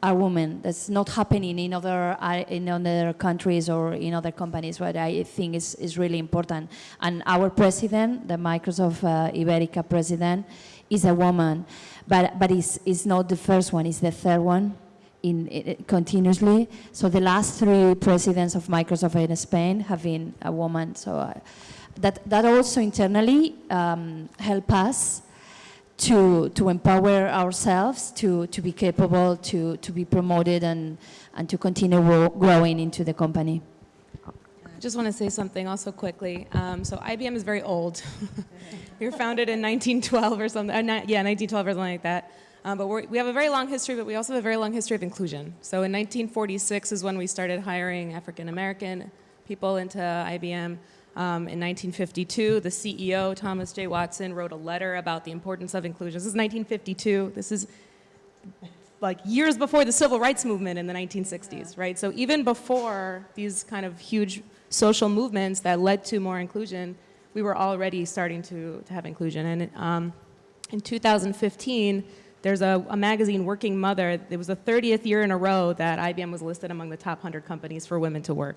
are women. That's not happening in other uh, in other countries or in other companies. What I think is is really important. And our president, the Microsoft uh, Iberica president, is a woman, but but is is not the first one. It's the third one. In, in, continuously, so the last three presidents of Microsoft in Spain have been a woman. So uh, that that also internally um, help us to, to empower ourselves to, to be capable, to, to be promoted and, and to continue growing into the company. I just want to say something also quickly. Um, so IBM is very old. we <laughs> were founded in 1912 or something, uh, not, yeah, 1912 or something like that. Um, but we have a very long history, but we also have a very long history of inclusion. So in 1946 is when we started hiring African American people into IBM. Um, in 1952, the CEO, Thomas J. Watson, wrote a letter about the importance of inclusion. This is 1952. This is like years before the civil rights movement in the 1960s, right? So even before these kind of huge social movements that led to more inclusion, we were already starting to, to have inclusion. And um, in 2015, there's a, a, magazine, Working Mother, it was the 30th year in a row that IBM was listed among the top 100 companies for women to work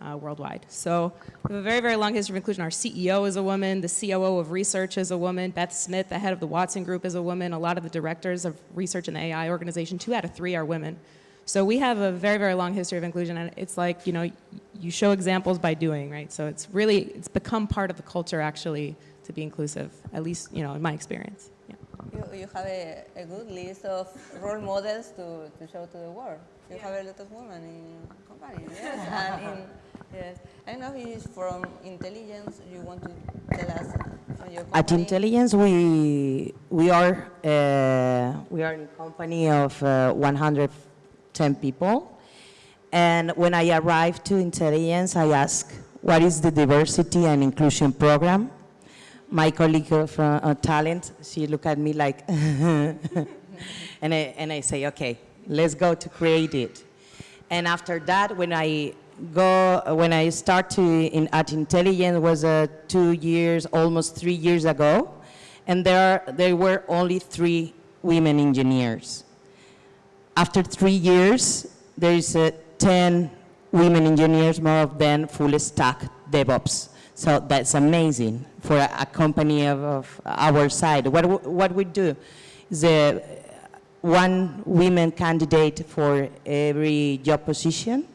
uh, worldwide. So we have a very, very long history of inclusion. Our CEO is a woman, the COO of research is a woman, Beth Smith, the head of the Watson Group is a woman, a lot of the directors of research in the AI organization, two out of three are women. So we have a very, very long history of inclusion, and it's like, you know, you show examples by doing, right? So it's really, it's become part of the culture, actually, to be inclusive, at least, you know, in my experience. Yeah. You, you have a, a good list of role models to, to show to the world. You have a lot of women in companies, yes, and in, yes. I know if it's from Intelygenz. You want to tell us from your company? At Intelygenz, we we are uh, we are in company of uh, 110 people, and when I arrived to Intelygenz, I asked, "What is the diversity and inclusion program?" My colleague from uh, talent, she looked at me like, <laughs> and I and I say, "Okay, let's go to create it." And after that, when I go, when I start to in, at Intelygenz was uh, two years, almost three years ago, and there there were only three women engineers. After three years, there is uh, 10 women engineers, more of them full stack DevOps. So that's amazing for a, a company of, of our side. What, what we do is uh, one women candidate for every job position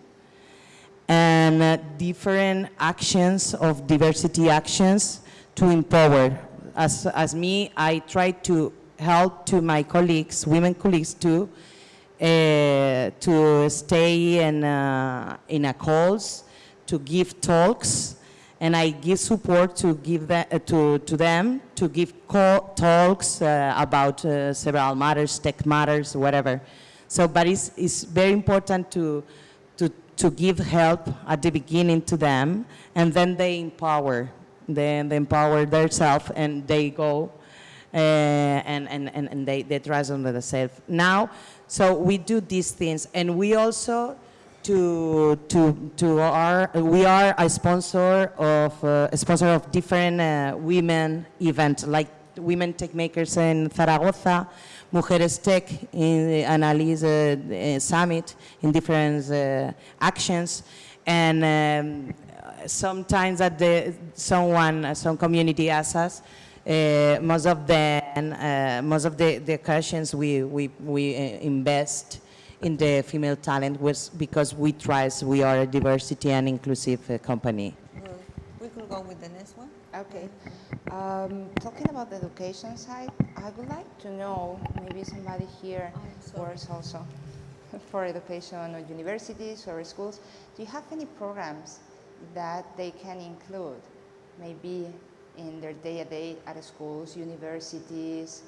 and uh, different actions of diversity actions to empower. As, as me, I try to help to my colleagues, women colleagues to, uh, to stay in, uh, in a calls, to give talks, and I give support to give that, uh, to, to them to give talks uh, about uh, several matters, tech matters, whatever. So, but it's, it's very important to, to, give help at the beginning to them, and then they empower, then they empower themselves, and they go uh, and, and, and, and they, they trust on themselves. Now, so we do these things, and we also to to to our we are a sponsor of uh, a sponsor of different uh, women events like Women Techmakers in Zaragoza, Mujeres Tech in the Annalise uh, uh, Summit in different uh, actions, and um, sometimes that the someone some community asks us. Uh, most of the uh, most of the, the occasions we we we invest in the female talent was because we trust we are a diversity and inclusive uh, company. Well, we could go with the next one. Okay. Um, talking about the education side, I would like to know, maybe somebody here works also <laughs> for education or universities or schools. Do you have any programs that they can include, maybe in their day-to-day at schools, universities?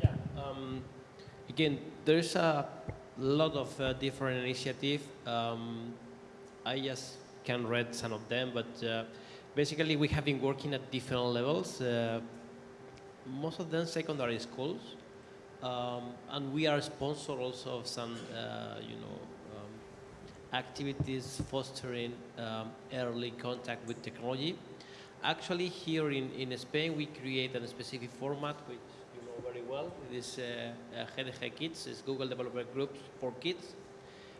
Yeah. Um, again, there's a lot of uh, different initiatives. Um, I just can read some of them, but uh, basically we have been working at different levels. Uh, most of them secondary schools, um, and we are sponsor also of some, uh, you know, um, activities fostering um, early contact with technology. Actually, here in, in Spain, we create a specific format which you know very well. It is uh, uh, GDG Kids, it's Google Developer Groups for Kids,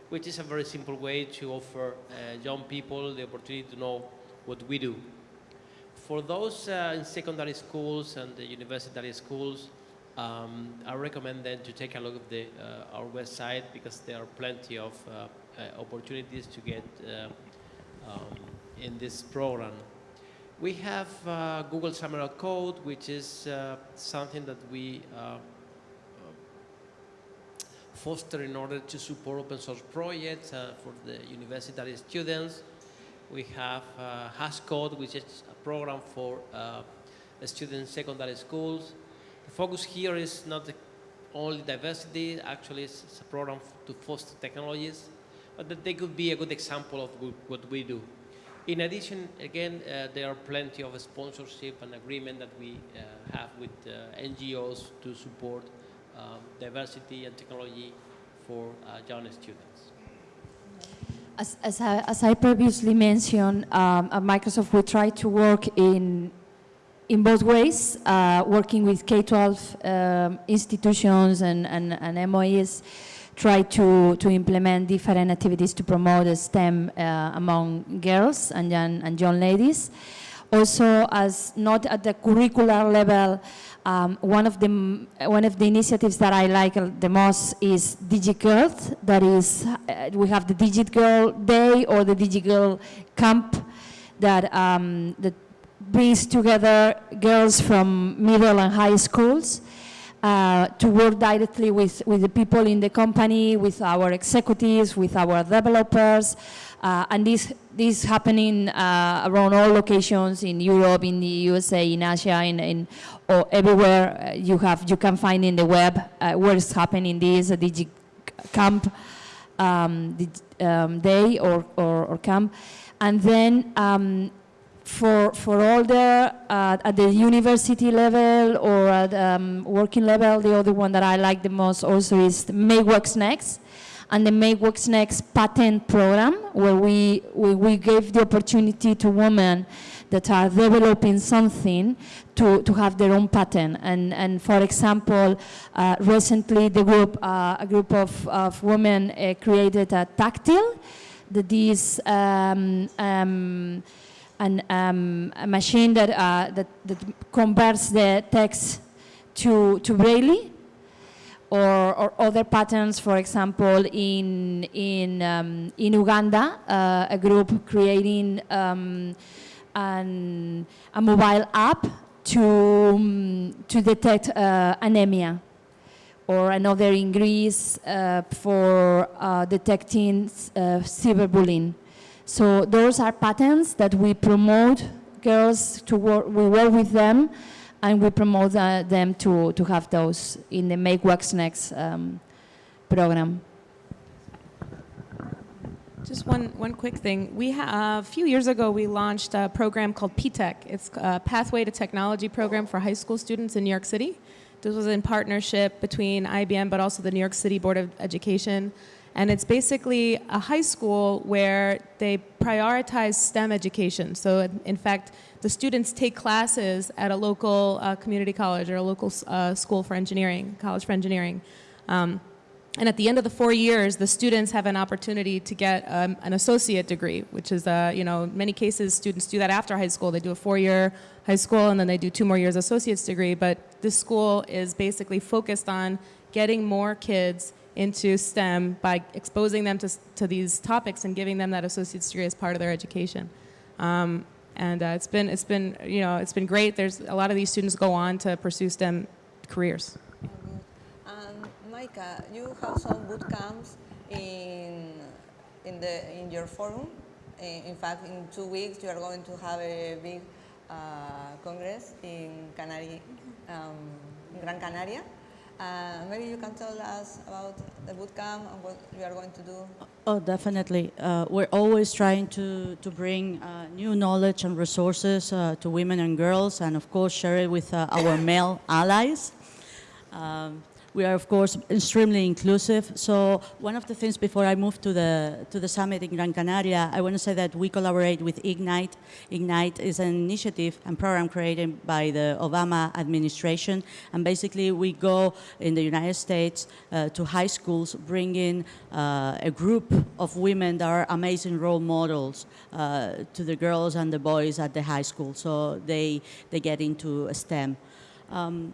which is a very simple way to offer uh, young people the opportunity to know what we do. For those uh, in secondary schools and the university schools, um, I recommend them to take a look at the, uh, our website because there are plenty of uh, opportunities to get um, in this program. We have uh, Google Summer of Code, which is uh, something that we uh, foster in order to support open source projects for the university students. We have uh, HashCode, which is a program for uh, students in secondary schools. The focus here is not only diversity, actually it's, a program to foster technologies, but that they could be a good example of what we do. In addition, again, uh, there are plenty of sponsorship and agreement that we uh, have with uh, NGOs to support um, diversity and technology for uh, young students. As, as, I, as I previously mentioned, um, at Microsoft we try to work in, in both ways, uh, working with K-12 um, institutions and, and, and MOEs try to, to implement different activities to promote STEM uh, among girls and young, and young ladies. Also, as not at the curricular level, um, one of the one of the initiatives that I like the most is DigiGirlz. That is, uh, we have the DigiGirlz Day or the DigiGirlz Camp that um, that brings together girls from middle and high schools uh, to work directly with, with the people in the company, with our executives, with our developers, uh, and this this happening uh, around all locations in Europe, in the USA, in Asia, in, in or everywhere uh, you have you can find in the web uh, happening. This a Digi Camp um, um, day or, or, or camp, and then. Um, for, for all the, uh, at the university level or at um, working level, the other one that I like the most also is Make What's Next and the Make What's Next patent program where we, we, we gave the opportunity to women that are developing something to, to have their own patent. And, and for example, uh, recently the group, uh, a group of, of women uh, created a tactile that is um, um, an, um, a machine that, uh, that, that converts the text to, to Braille or, or other patterns, for example, in, in, um, in Uganda, uh, a group creating um, an, a mobile app to, um, to detect uh, anemia or another in Greece uh, for uh, detecting uh, cyberbullying. So those are patterns that we promote girls to work, we work with them and we promote them to, to have those in the Make What's Next um, program. Just one, one quick thing. We ha- a few years ago, we launched a program called PTech. It's a Pathway to Technology program for high school students in New York City. This was in partnership between IBM, but also the New York City Board of Education. And it's basically a high school where they prioritize STEM education. So, in fact, the students take classes at a local uh, community college or a local uh, school for engineering, college for engineering. Um, and at the end of the four years, the students have an opportunity to get um, an associate degree, which is, uh, you know, in many cases students do that after high school. They do a four-year high school and then they do two more years associate's degree. But this school is basically focused on getting more kids into STEM by exposing them to, to these topics and giving them that associate's degree as part of their education. Um, and uh, it's been, it's been, you know, it's been great. There's a lot of these students go on to pursue STEM careers. Maika, you have some boot camps in, in, the, in your forum. In, in fact, in two weeks, you are going to have a big uh, congress in, Canary, um, Gran Canaria. Uh, maybe you can tell us about the boot camp and what you are going to do. Oh, definitely. Uh, we're always trying to, to bring uh, new knowledge and resources uh, to women and girls, and of course, share it with uh, our male allies. Um, we are, of course, extremely inclusive. So one of the things before I move to the, to the summit in Gran Canaria, I want to say that we collaborate with Ignite. Ignite is an initiative and program created by the Obama administration. And basically, we go in the United States uh, to high schools, bringing uh, a group of women that are amazing role models uh, to the girls and the boys at the high school. So they, they get into STEM. Um,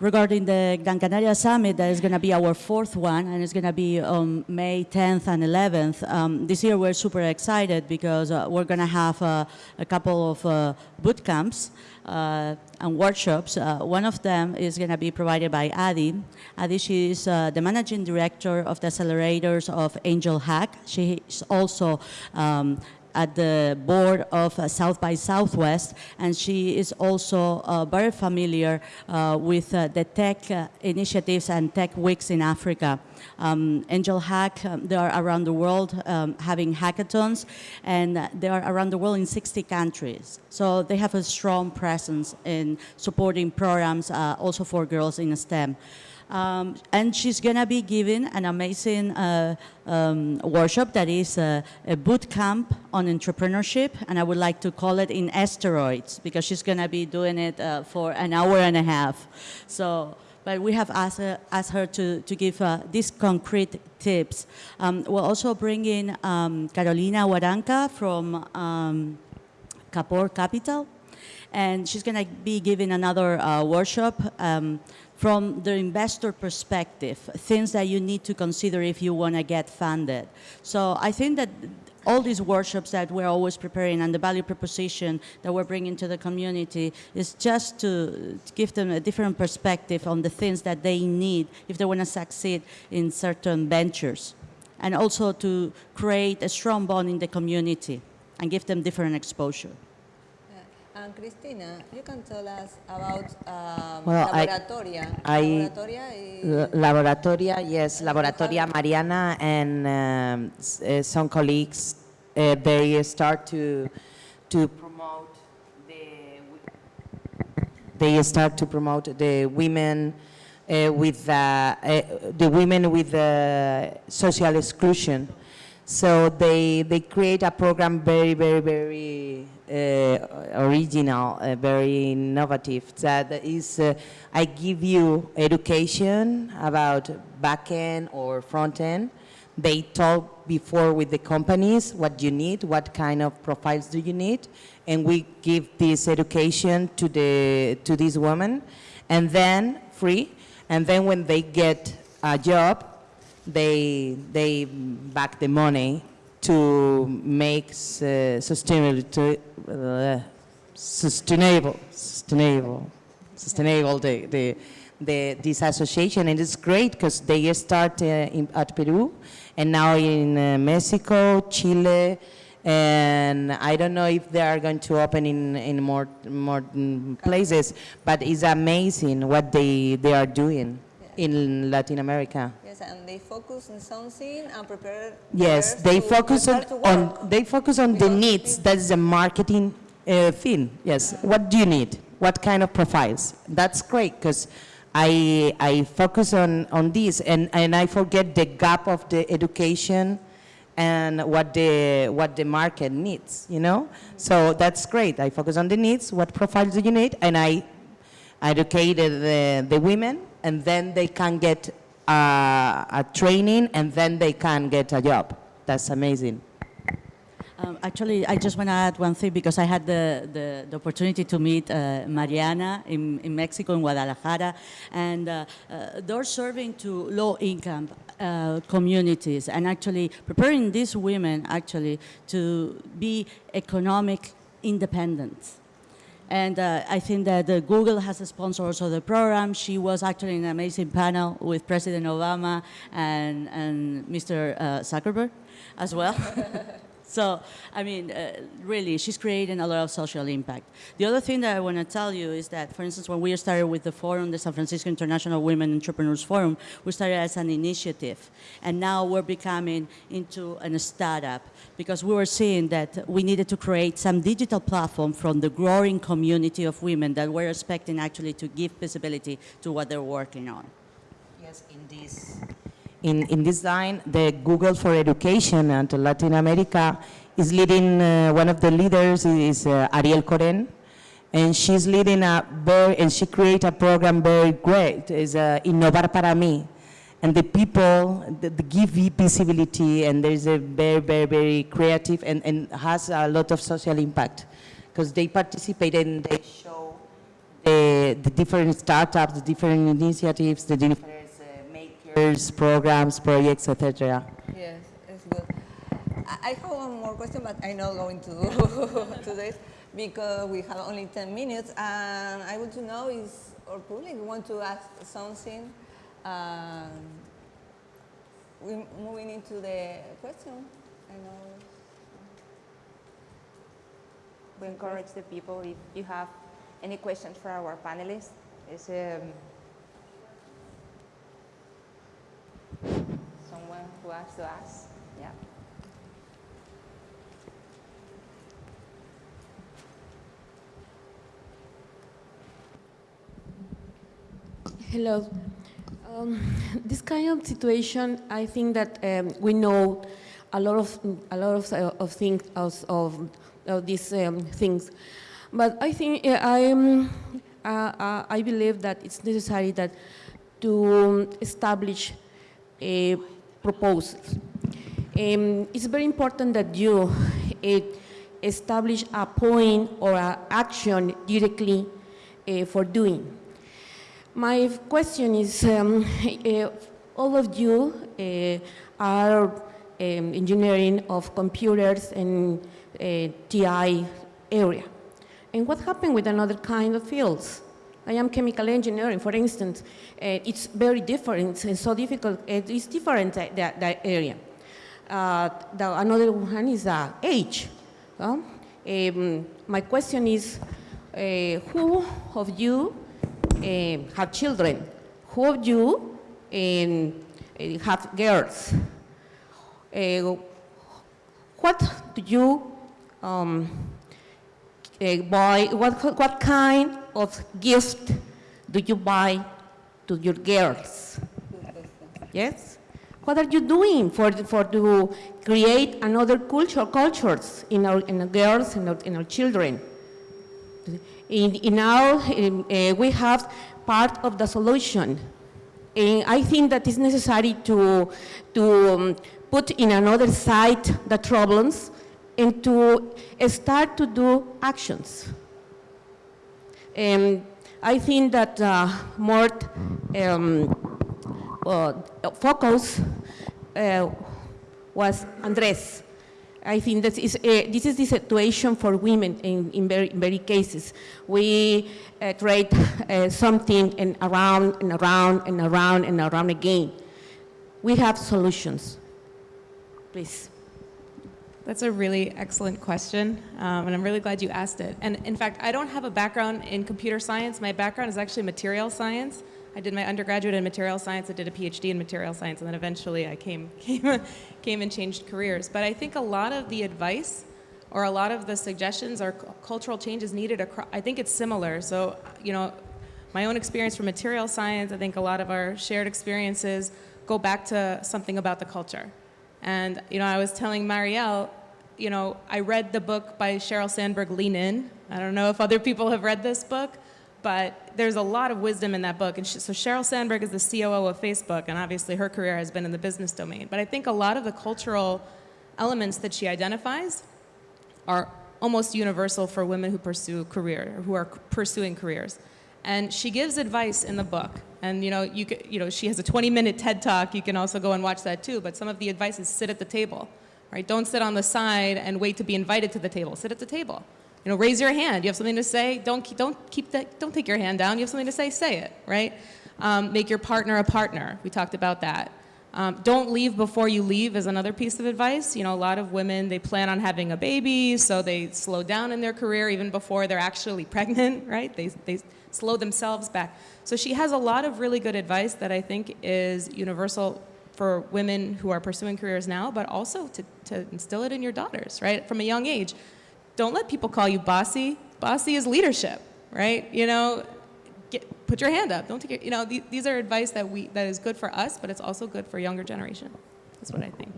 regarding the Gran Canaria Summit, that is going to be our fourth one, and it's going to be on May 10th and 11th. Um, this year we're super excited because uh, we're going to have uh, a couple of uh, boot camps uh, and workshops. Uh, one of them is going to be provided by Adi. Adi, she is uh, the managing director of the accelerators of AngelHack. She is also um, at the board of uh, South by Southwest, and she is also uh, very familiar uh, with the tech initiatives and tech weeks in Africa. Um, AngelHack, um, they are around the world um, having hackathons, and they are around the world in 60 countries. So they have a strong presence in supporting programs uh, also for girls in STEM. Um, and she's going to be giving an amazing uh, um, workshop that is a, a boot camp on entrepreneurship, and I would like to call it in asteroids because she's going to be doing it uh, for an hour and a half. So but we have asked her, asked her to, to give uh, these concrete tips. Um, we'll also bring in um, Carolina Waranca from um, Kapor Capital, and she's going to be giving another uh, workshop um, from the investor perspective, things that you need to consider if you want to get funded. So I think that all these workshops that we're always preparing and the value proposition that we're bringing to the community is just to, give them a different perspective on the things that they need if they want to succeed in certain ventures. And also to create a strong bond in the community and give them different exposure. And Cristina, you can tell us about um, Well, laboratoria. I- laboratoria is, Laboratoria, yes, Laboratoria Mariana and um, uh, some colleagues, uh, they start to, to promote the, they start to promote the women uh, with, uh, uh, the women with uh, social exclusion. So they, they create a program very, very, very original, uh, very innovative. That is, uh, I give you education about back-end or front-end. They talk before with the companies what you need, what kind of profiles do you need, and we give this education to the to these women, and then free, and then when they get a job, they they back the money to make uh, sustainable sustainable sustainable sustainable the, the the this association. And it's great because they start uh, in, at Peru and now in uh, Mexico, Chile, and I don't know if they are going to open in, in more, more mm, places, but it's amazing what they, they are doing in Latin America. yes, and they focus on something and prepare. Yes, they focus on, on they focus on the needs. That's a marketing uh, thing. Yes. What do you need? What kind of profiles? That's great because I I focus on on this and and I forget the gap of the education and what the what the market needs. You know. So that's great. I focus on the needs. What profiles do you need? And I educated the, the women, and then they can get uh, a training, and then they can get a job. That's amazing. Um, actually, I just want to add one thing because I had the, the, the opportunity to meet uh, Mariana in, in Mexico, in Guadalajara, and uh, uh, they're serving to low-income uh, communities and actually preparing these women actually to be economic independent. And uh, I think that uh, Google has sponsored also the program. She was actually in an amazing panel with President Obama and, and Mr. Uh, Zuckerberg as well. <laughs> so, I mean, uh, really, she's creating a lot of social impact. The other thing that I want to tell you is that, for instance, when we started with the forum, the San Francisco International Women Entrepreneurs Forum, we started as an initiative. And now we're becoming into a startup because we were seeing that we needed to create some digital platform from the growing community of women that we're expecting actually to give visibility to what they're working on. Yes, in this. In, in line, the Google for Education and Latin America is leading, uh, one of the leaders is uh, Ariel Coren, and she's leading a very, and she created a program very great, is uh, Innovar para mí. And the people the, the give visibility, and there's a very, very, very creative and, and has a lot of social impact because they participate and they show the, the different startups, the different initiatives, the different makers, programs, projects, etc. Yes, it's good. I I have one more question, but I'm not going to do <laughs> to this because we have only 10 minutes, and I want to know is our public want to ask something. Um, we moving into the question. I know. We encourage the people, if you have any questions for our panelists, is um, someone who has to ask. Yeah. Hello. Um, this kind of situation, I think that um, we know a lot of a lot of, uh, of things of, of, these um, things, but I think I uh, uh, I believe that it's necessary that to establish a proposal. Um, it's very important that you uh, establish a point or an action directly uh, for doing. My question is, um, uh, all of you uh, are um, engineering of computers and uh, TI area. And what happened with another kind of fields? I am chemical engineering, for instance. Uh, it's very different and so difficult. It is different, that, that, area. Uh, the, another one is uh, age. Um, my question is, uh, who of you uh, have children? Who of you um, have girls? What do you um? What, what kind of gift do you buy to your girls? Yes? What are you doing for, for to create another culture, cultures in our, in our girls and our, in our children? In, in our, in, uh, we have part of the solution. And I think that it's necessary to, to um, put in another side the problems and to start to do actions. Um, I think that uh, more um, uh, focus uh, was Andres. I think that is, uh, this is the situation for women in, in, very, in very cases. We uh, trade uh, something and around and around and around and around again. We have solutions. Please. That's a really excellent question, um, and I'm really glad you asked it. And in fact, I don't have a background in computer science. My background is actually material science. I did my undergraduate in material science, I did a PhD in material science, and then eventually I came, <laughs> came, came and changed careers. But I think a lot of the advice or a lot of the suggestions or cultural changes needed, across, I think it's similar. So, you know, my own experience from material science, I think a lot of our shared experiences go back to something about the culture. And, you know, I was telling Marielle, you know, I read the book by Sheryl Sandberg, Lean In. I don't know if other people have read this book, but there's a lot of wisdom in that book. And so Sheryl Sandberg is the COO of Facebook, and obviously her career has been in the business domain. But I think a lot of the cultural elements that she identifies are almost universal for women who pursue career, who are pursuing careers. And she gives advice in the book. And you know, you, could, you know, she has a 20-minute TED Talk. You can also go and watch that too. But some of the advice is sit at the table, right? Don't sit on the side and wait to be invited to the table. Sit at the table. You know, raise your hand. You have something to say. Don't don't keep that. Don't take your hand down. You have something to say. Say it, right? Um, make your partner a partner. We talked about that. Um, don't leave before you leave is another piece of advice. You know, a lot of women, they plan on having a baby, so they slow down in their career even before they're actually <laughs> pregnant, right? They, they slow themselves back. So she has a lot of really good advice that I think is universal for women who are pursuing careers now, but also to, to instill it in your daughters, right? From a young age. Don't let people call you bossy. Bossy is leadership, right? You know, get, put your hand up. Don't take it, you know, th these are advice that, we, that is good for us, but it's also good for younger generation. That's what I think.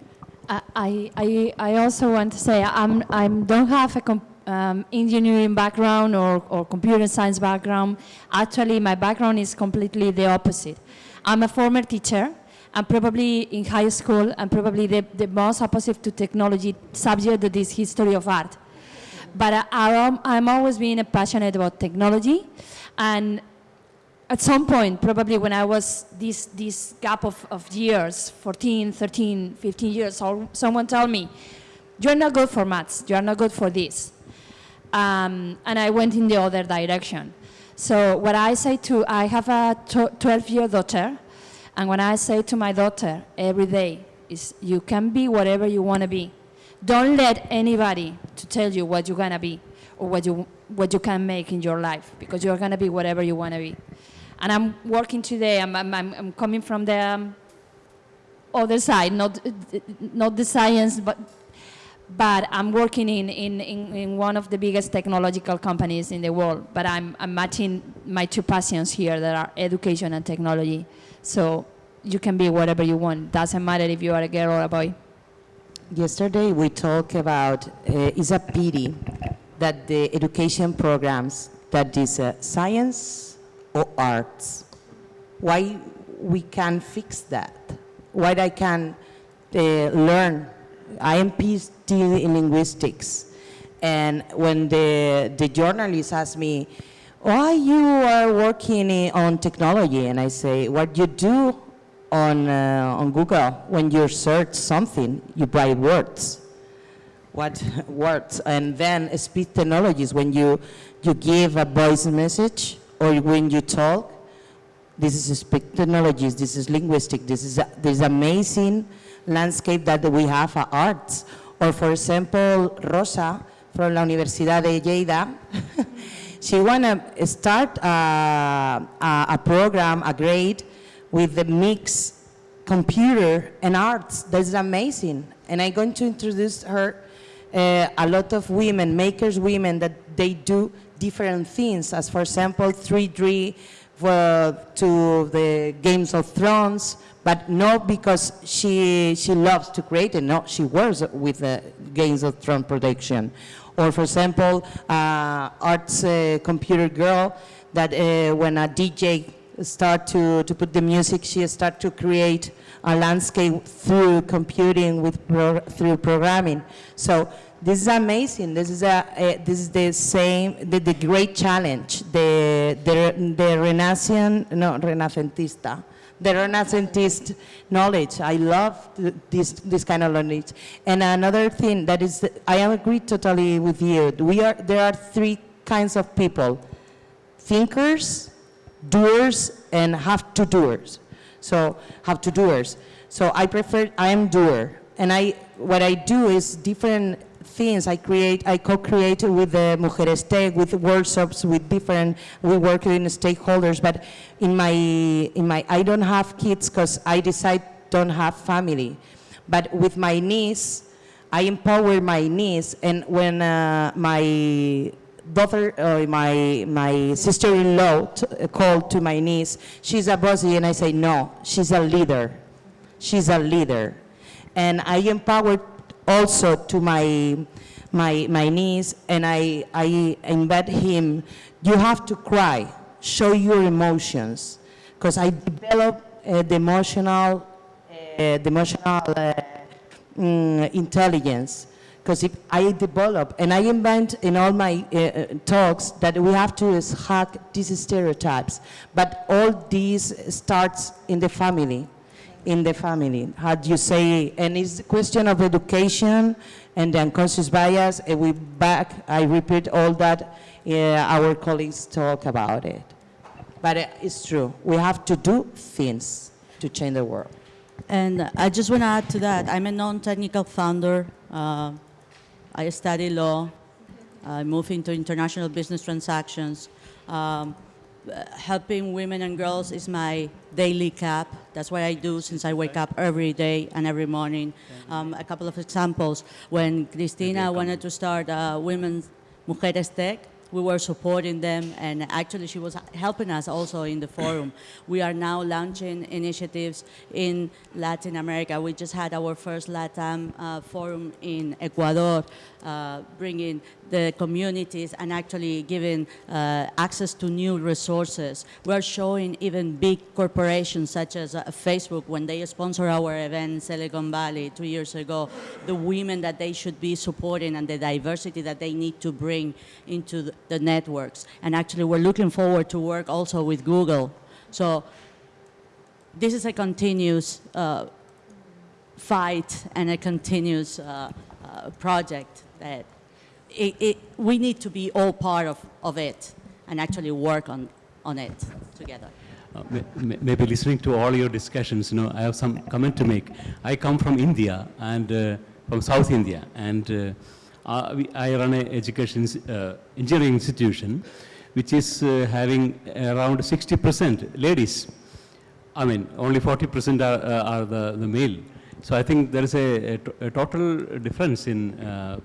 Uh, I, I, I also want to say I'm, I don't have a um, engineering background or, or computer science background. Actually, my background is completely the opposite. I'm a former teacher. I'm probably in high school and probably the, the most opposite to technology subject that is history of art. But I, I'm, always being passionate about technology and at some point, probably when I was this, this gap of, of years, 14, 13, 15 years someone told me, you're not good for maths, you're not good for this. Um, and I went in the other direction. So what I say to, I have a 12-year daughter, and when I say to my daughter every day is, you can be whatever you want to be. Don't let anybody to tell you what you're going to be or what you, what you can make in your life, because you're going to be whatever you want to be. And I'm working today, I'm, I'm, I'm coming from the um, other side, not, not the science, but, but I'm working in, in, in, in, one of the biggest technological companies in the world. But I'm, I'm matching my two passions here that are education and technology. So you can be whatever you want. Doesn't matter if you are a girl or a boy. Yesterday we talked about, uh, it's a pity that the education programs that is uh, science or arts, why, we can fix that? Why I can uh, learn? I am PhD in linguistics. And when the, the journalist asked me, why you are working i- on technology? And I say, what you do on, uh, on Google, when you search something, you write words what <laughs> words, and then speech technologies, when you, you give a voice message or when you talk, this is speech technologies, this is linguistic, this is, this amazing landscape that we have at arts. Or for example, Rosa from la Universidad de Lleida, <laughs> she wanna start a, a, a program, a grade, with the mix computer and arts. That's amazing. And I'm going to introduce her uh, a lot of women, makers women, that they do different things, as for example, 3D uh, to the Games of Thrones, but not because she, she loves to create and no, she works with the Games of Thrones production. Or for example, uh, arts uh, computer girl that uh, when a DJ start to, to put the music, she start to create a landscape through computing with pro, through programming. So this is amazing. This is a, a this is the same the, the great challenge. The the the Renaissance no Renacentista. The Renacentist knowledge. I love this this kind of knowledge. And another thing that is, I agree totally with you. We are there are three kinds of people: thinkers, doers and have to doers. So have to doers. So I prefer, I am doer. And I, what I do is different things. I create, I co-create with the Mujeres Tech, with workshops, with different, we work with stakeholders. But in my, in my, I don't have kids because I decide don't have family. But with my niece, I empower my niece. And when uh, my daughter, uh, my, my sister-in-law called to my niece, she's a bossy, and I say, no, she's a leader. She's a leader. And I empowered also to my, my, my niece, and I, I embed him, you have to cry, show your emotions. Because I develop uh, the emotional, uh, the emotional uh, mm, intelligence. Because if I develop, and I invent in all my uh, uh, talks that we have to hack these stereotypes, but all these starts in the family, in the family. How do you say, and it's a question of education and the unconscious bias, and we back, I repeat all that, uh, our colleagues talk about it. But uh, it's true, we have to do things to change the world. And I just want to add to that, I'm a non-technical founder. Uh, I study law. I move into international business transactions. Um, helping women and girls is my daily cap. That's what I do since I wake up every day and every morning. Um, a couple of examples. When Cristina wanted to start uh, Women's Mujeres Tech, we were supporting them and actually she was helping us also in the forum. <coughs> We are now launching initiatives in Latin America. We just had our first LATAM uh, forum in Ecuador, uh, bringing the communities and actually giving uh, access to new resources. We are showing even big corporations such as uh, Facebook, when they sponsor our event in Silicon Valley two years ago, the women that they should be supporting and the diversity that they need to bring into the, the networks. And actually, we're looking forward to work also with Google. So this is a continuous uh, fight and a continuous uh, uh, project that it, it, we need to be all part of, of it and actually work on, on it together. Uh, may- may- maybe listening to all your discussions, you know, I have some comment to make. I come from India and uh, from South India, and uh, we, I run an education uh, engineering institution, which is uh, having around 60% ladies. I mean, only 40% are, are the, the male. So I think there is a, a, a total difference in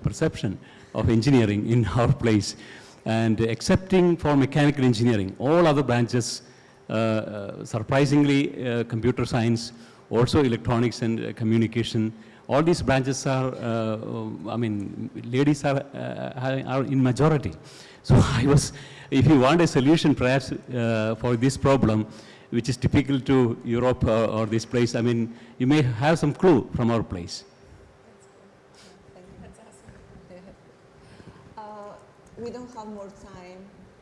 perception of engineering in our place. And excepting for mechanical engineering, all other branches, surprisingly, computer science, also electronics and communication, all these branches are, uh, I mean, ladies are, uh, are in majority. So <laughs> I was, if you want a solution perhaps uh, for this problem, which is typical to Europe or, or this place. I mean, you may have some clue from our place. We don't have more time.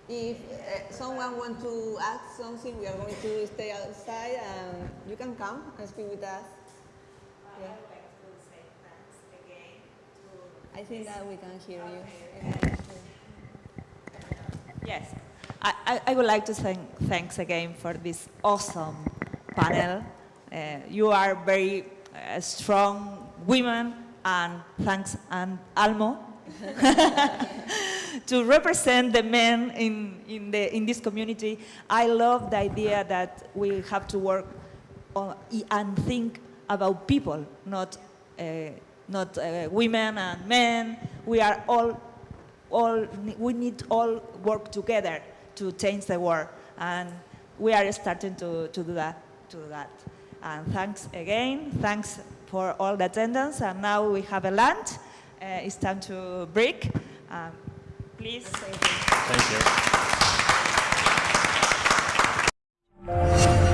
If uh, someone wants to ask something, we are going to stay outside and you can come and speak with us. I think that we can hear you. Yes, I, I, would like to thank thanks again for this awesome panel. Uh, you are very uh, strong women, and thanks and Almo <laughs> to represent the men in, in, the, in this community. I love the idea that we have to work on, and think about people, not, uh, not uh, women and men. We are all, all, we need all work together to change the world. And we are starting to, to do that, to do that. And thanks again. Thanks for all the attendance. And now we have a lunch. Uh, it's time to break. Um, please. Thank you. Thank you.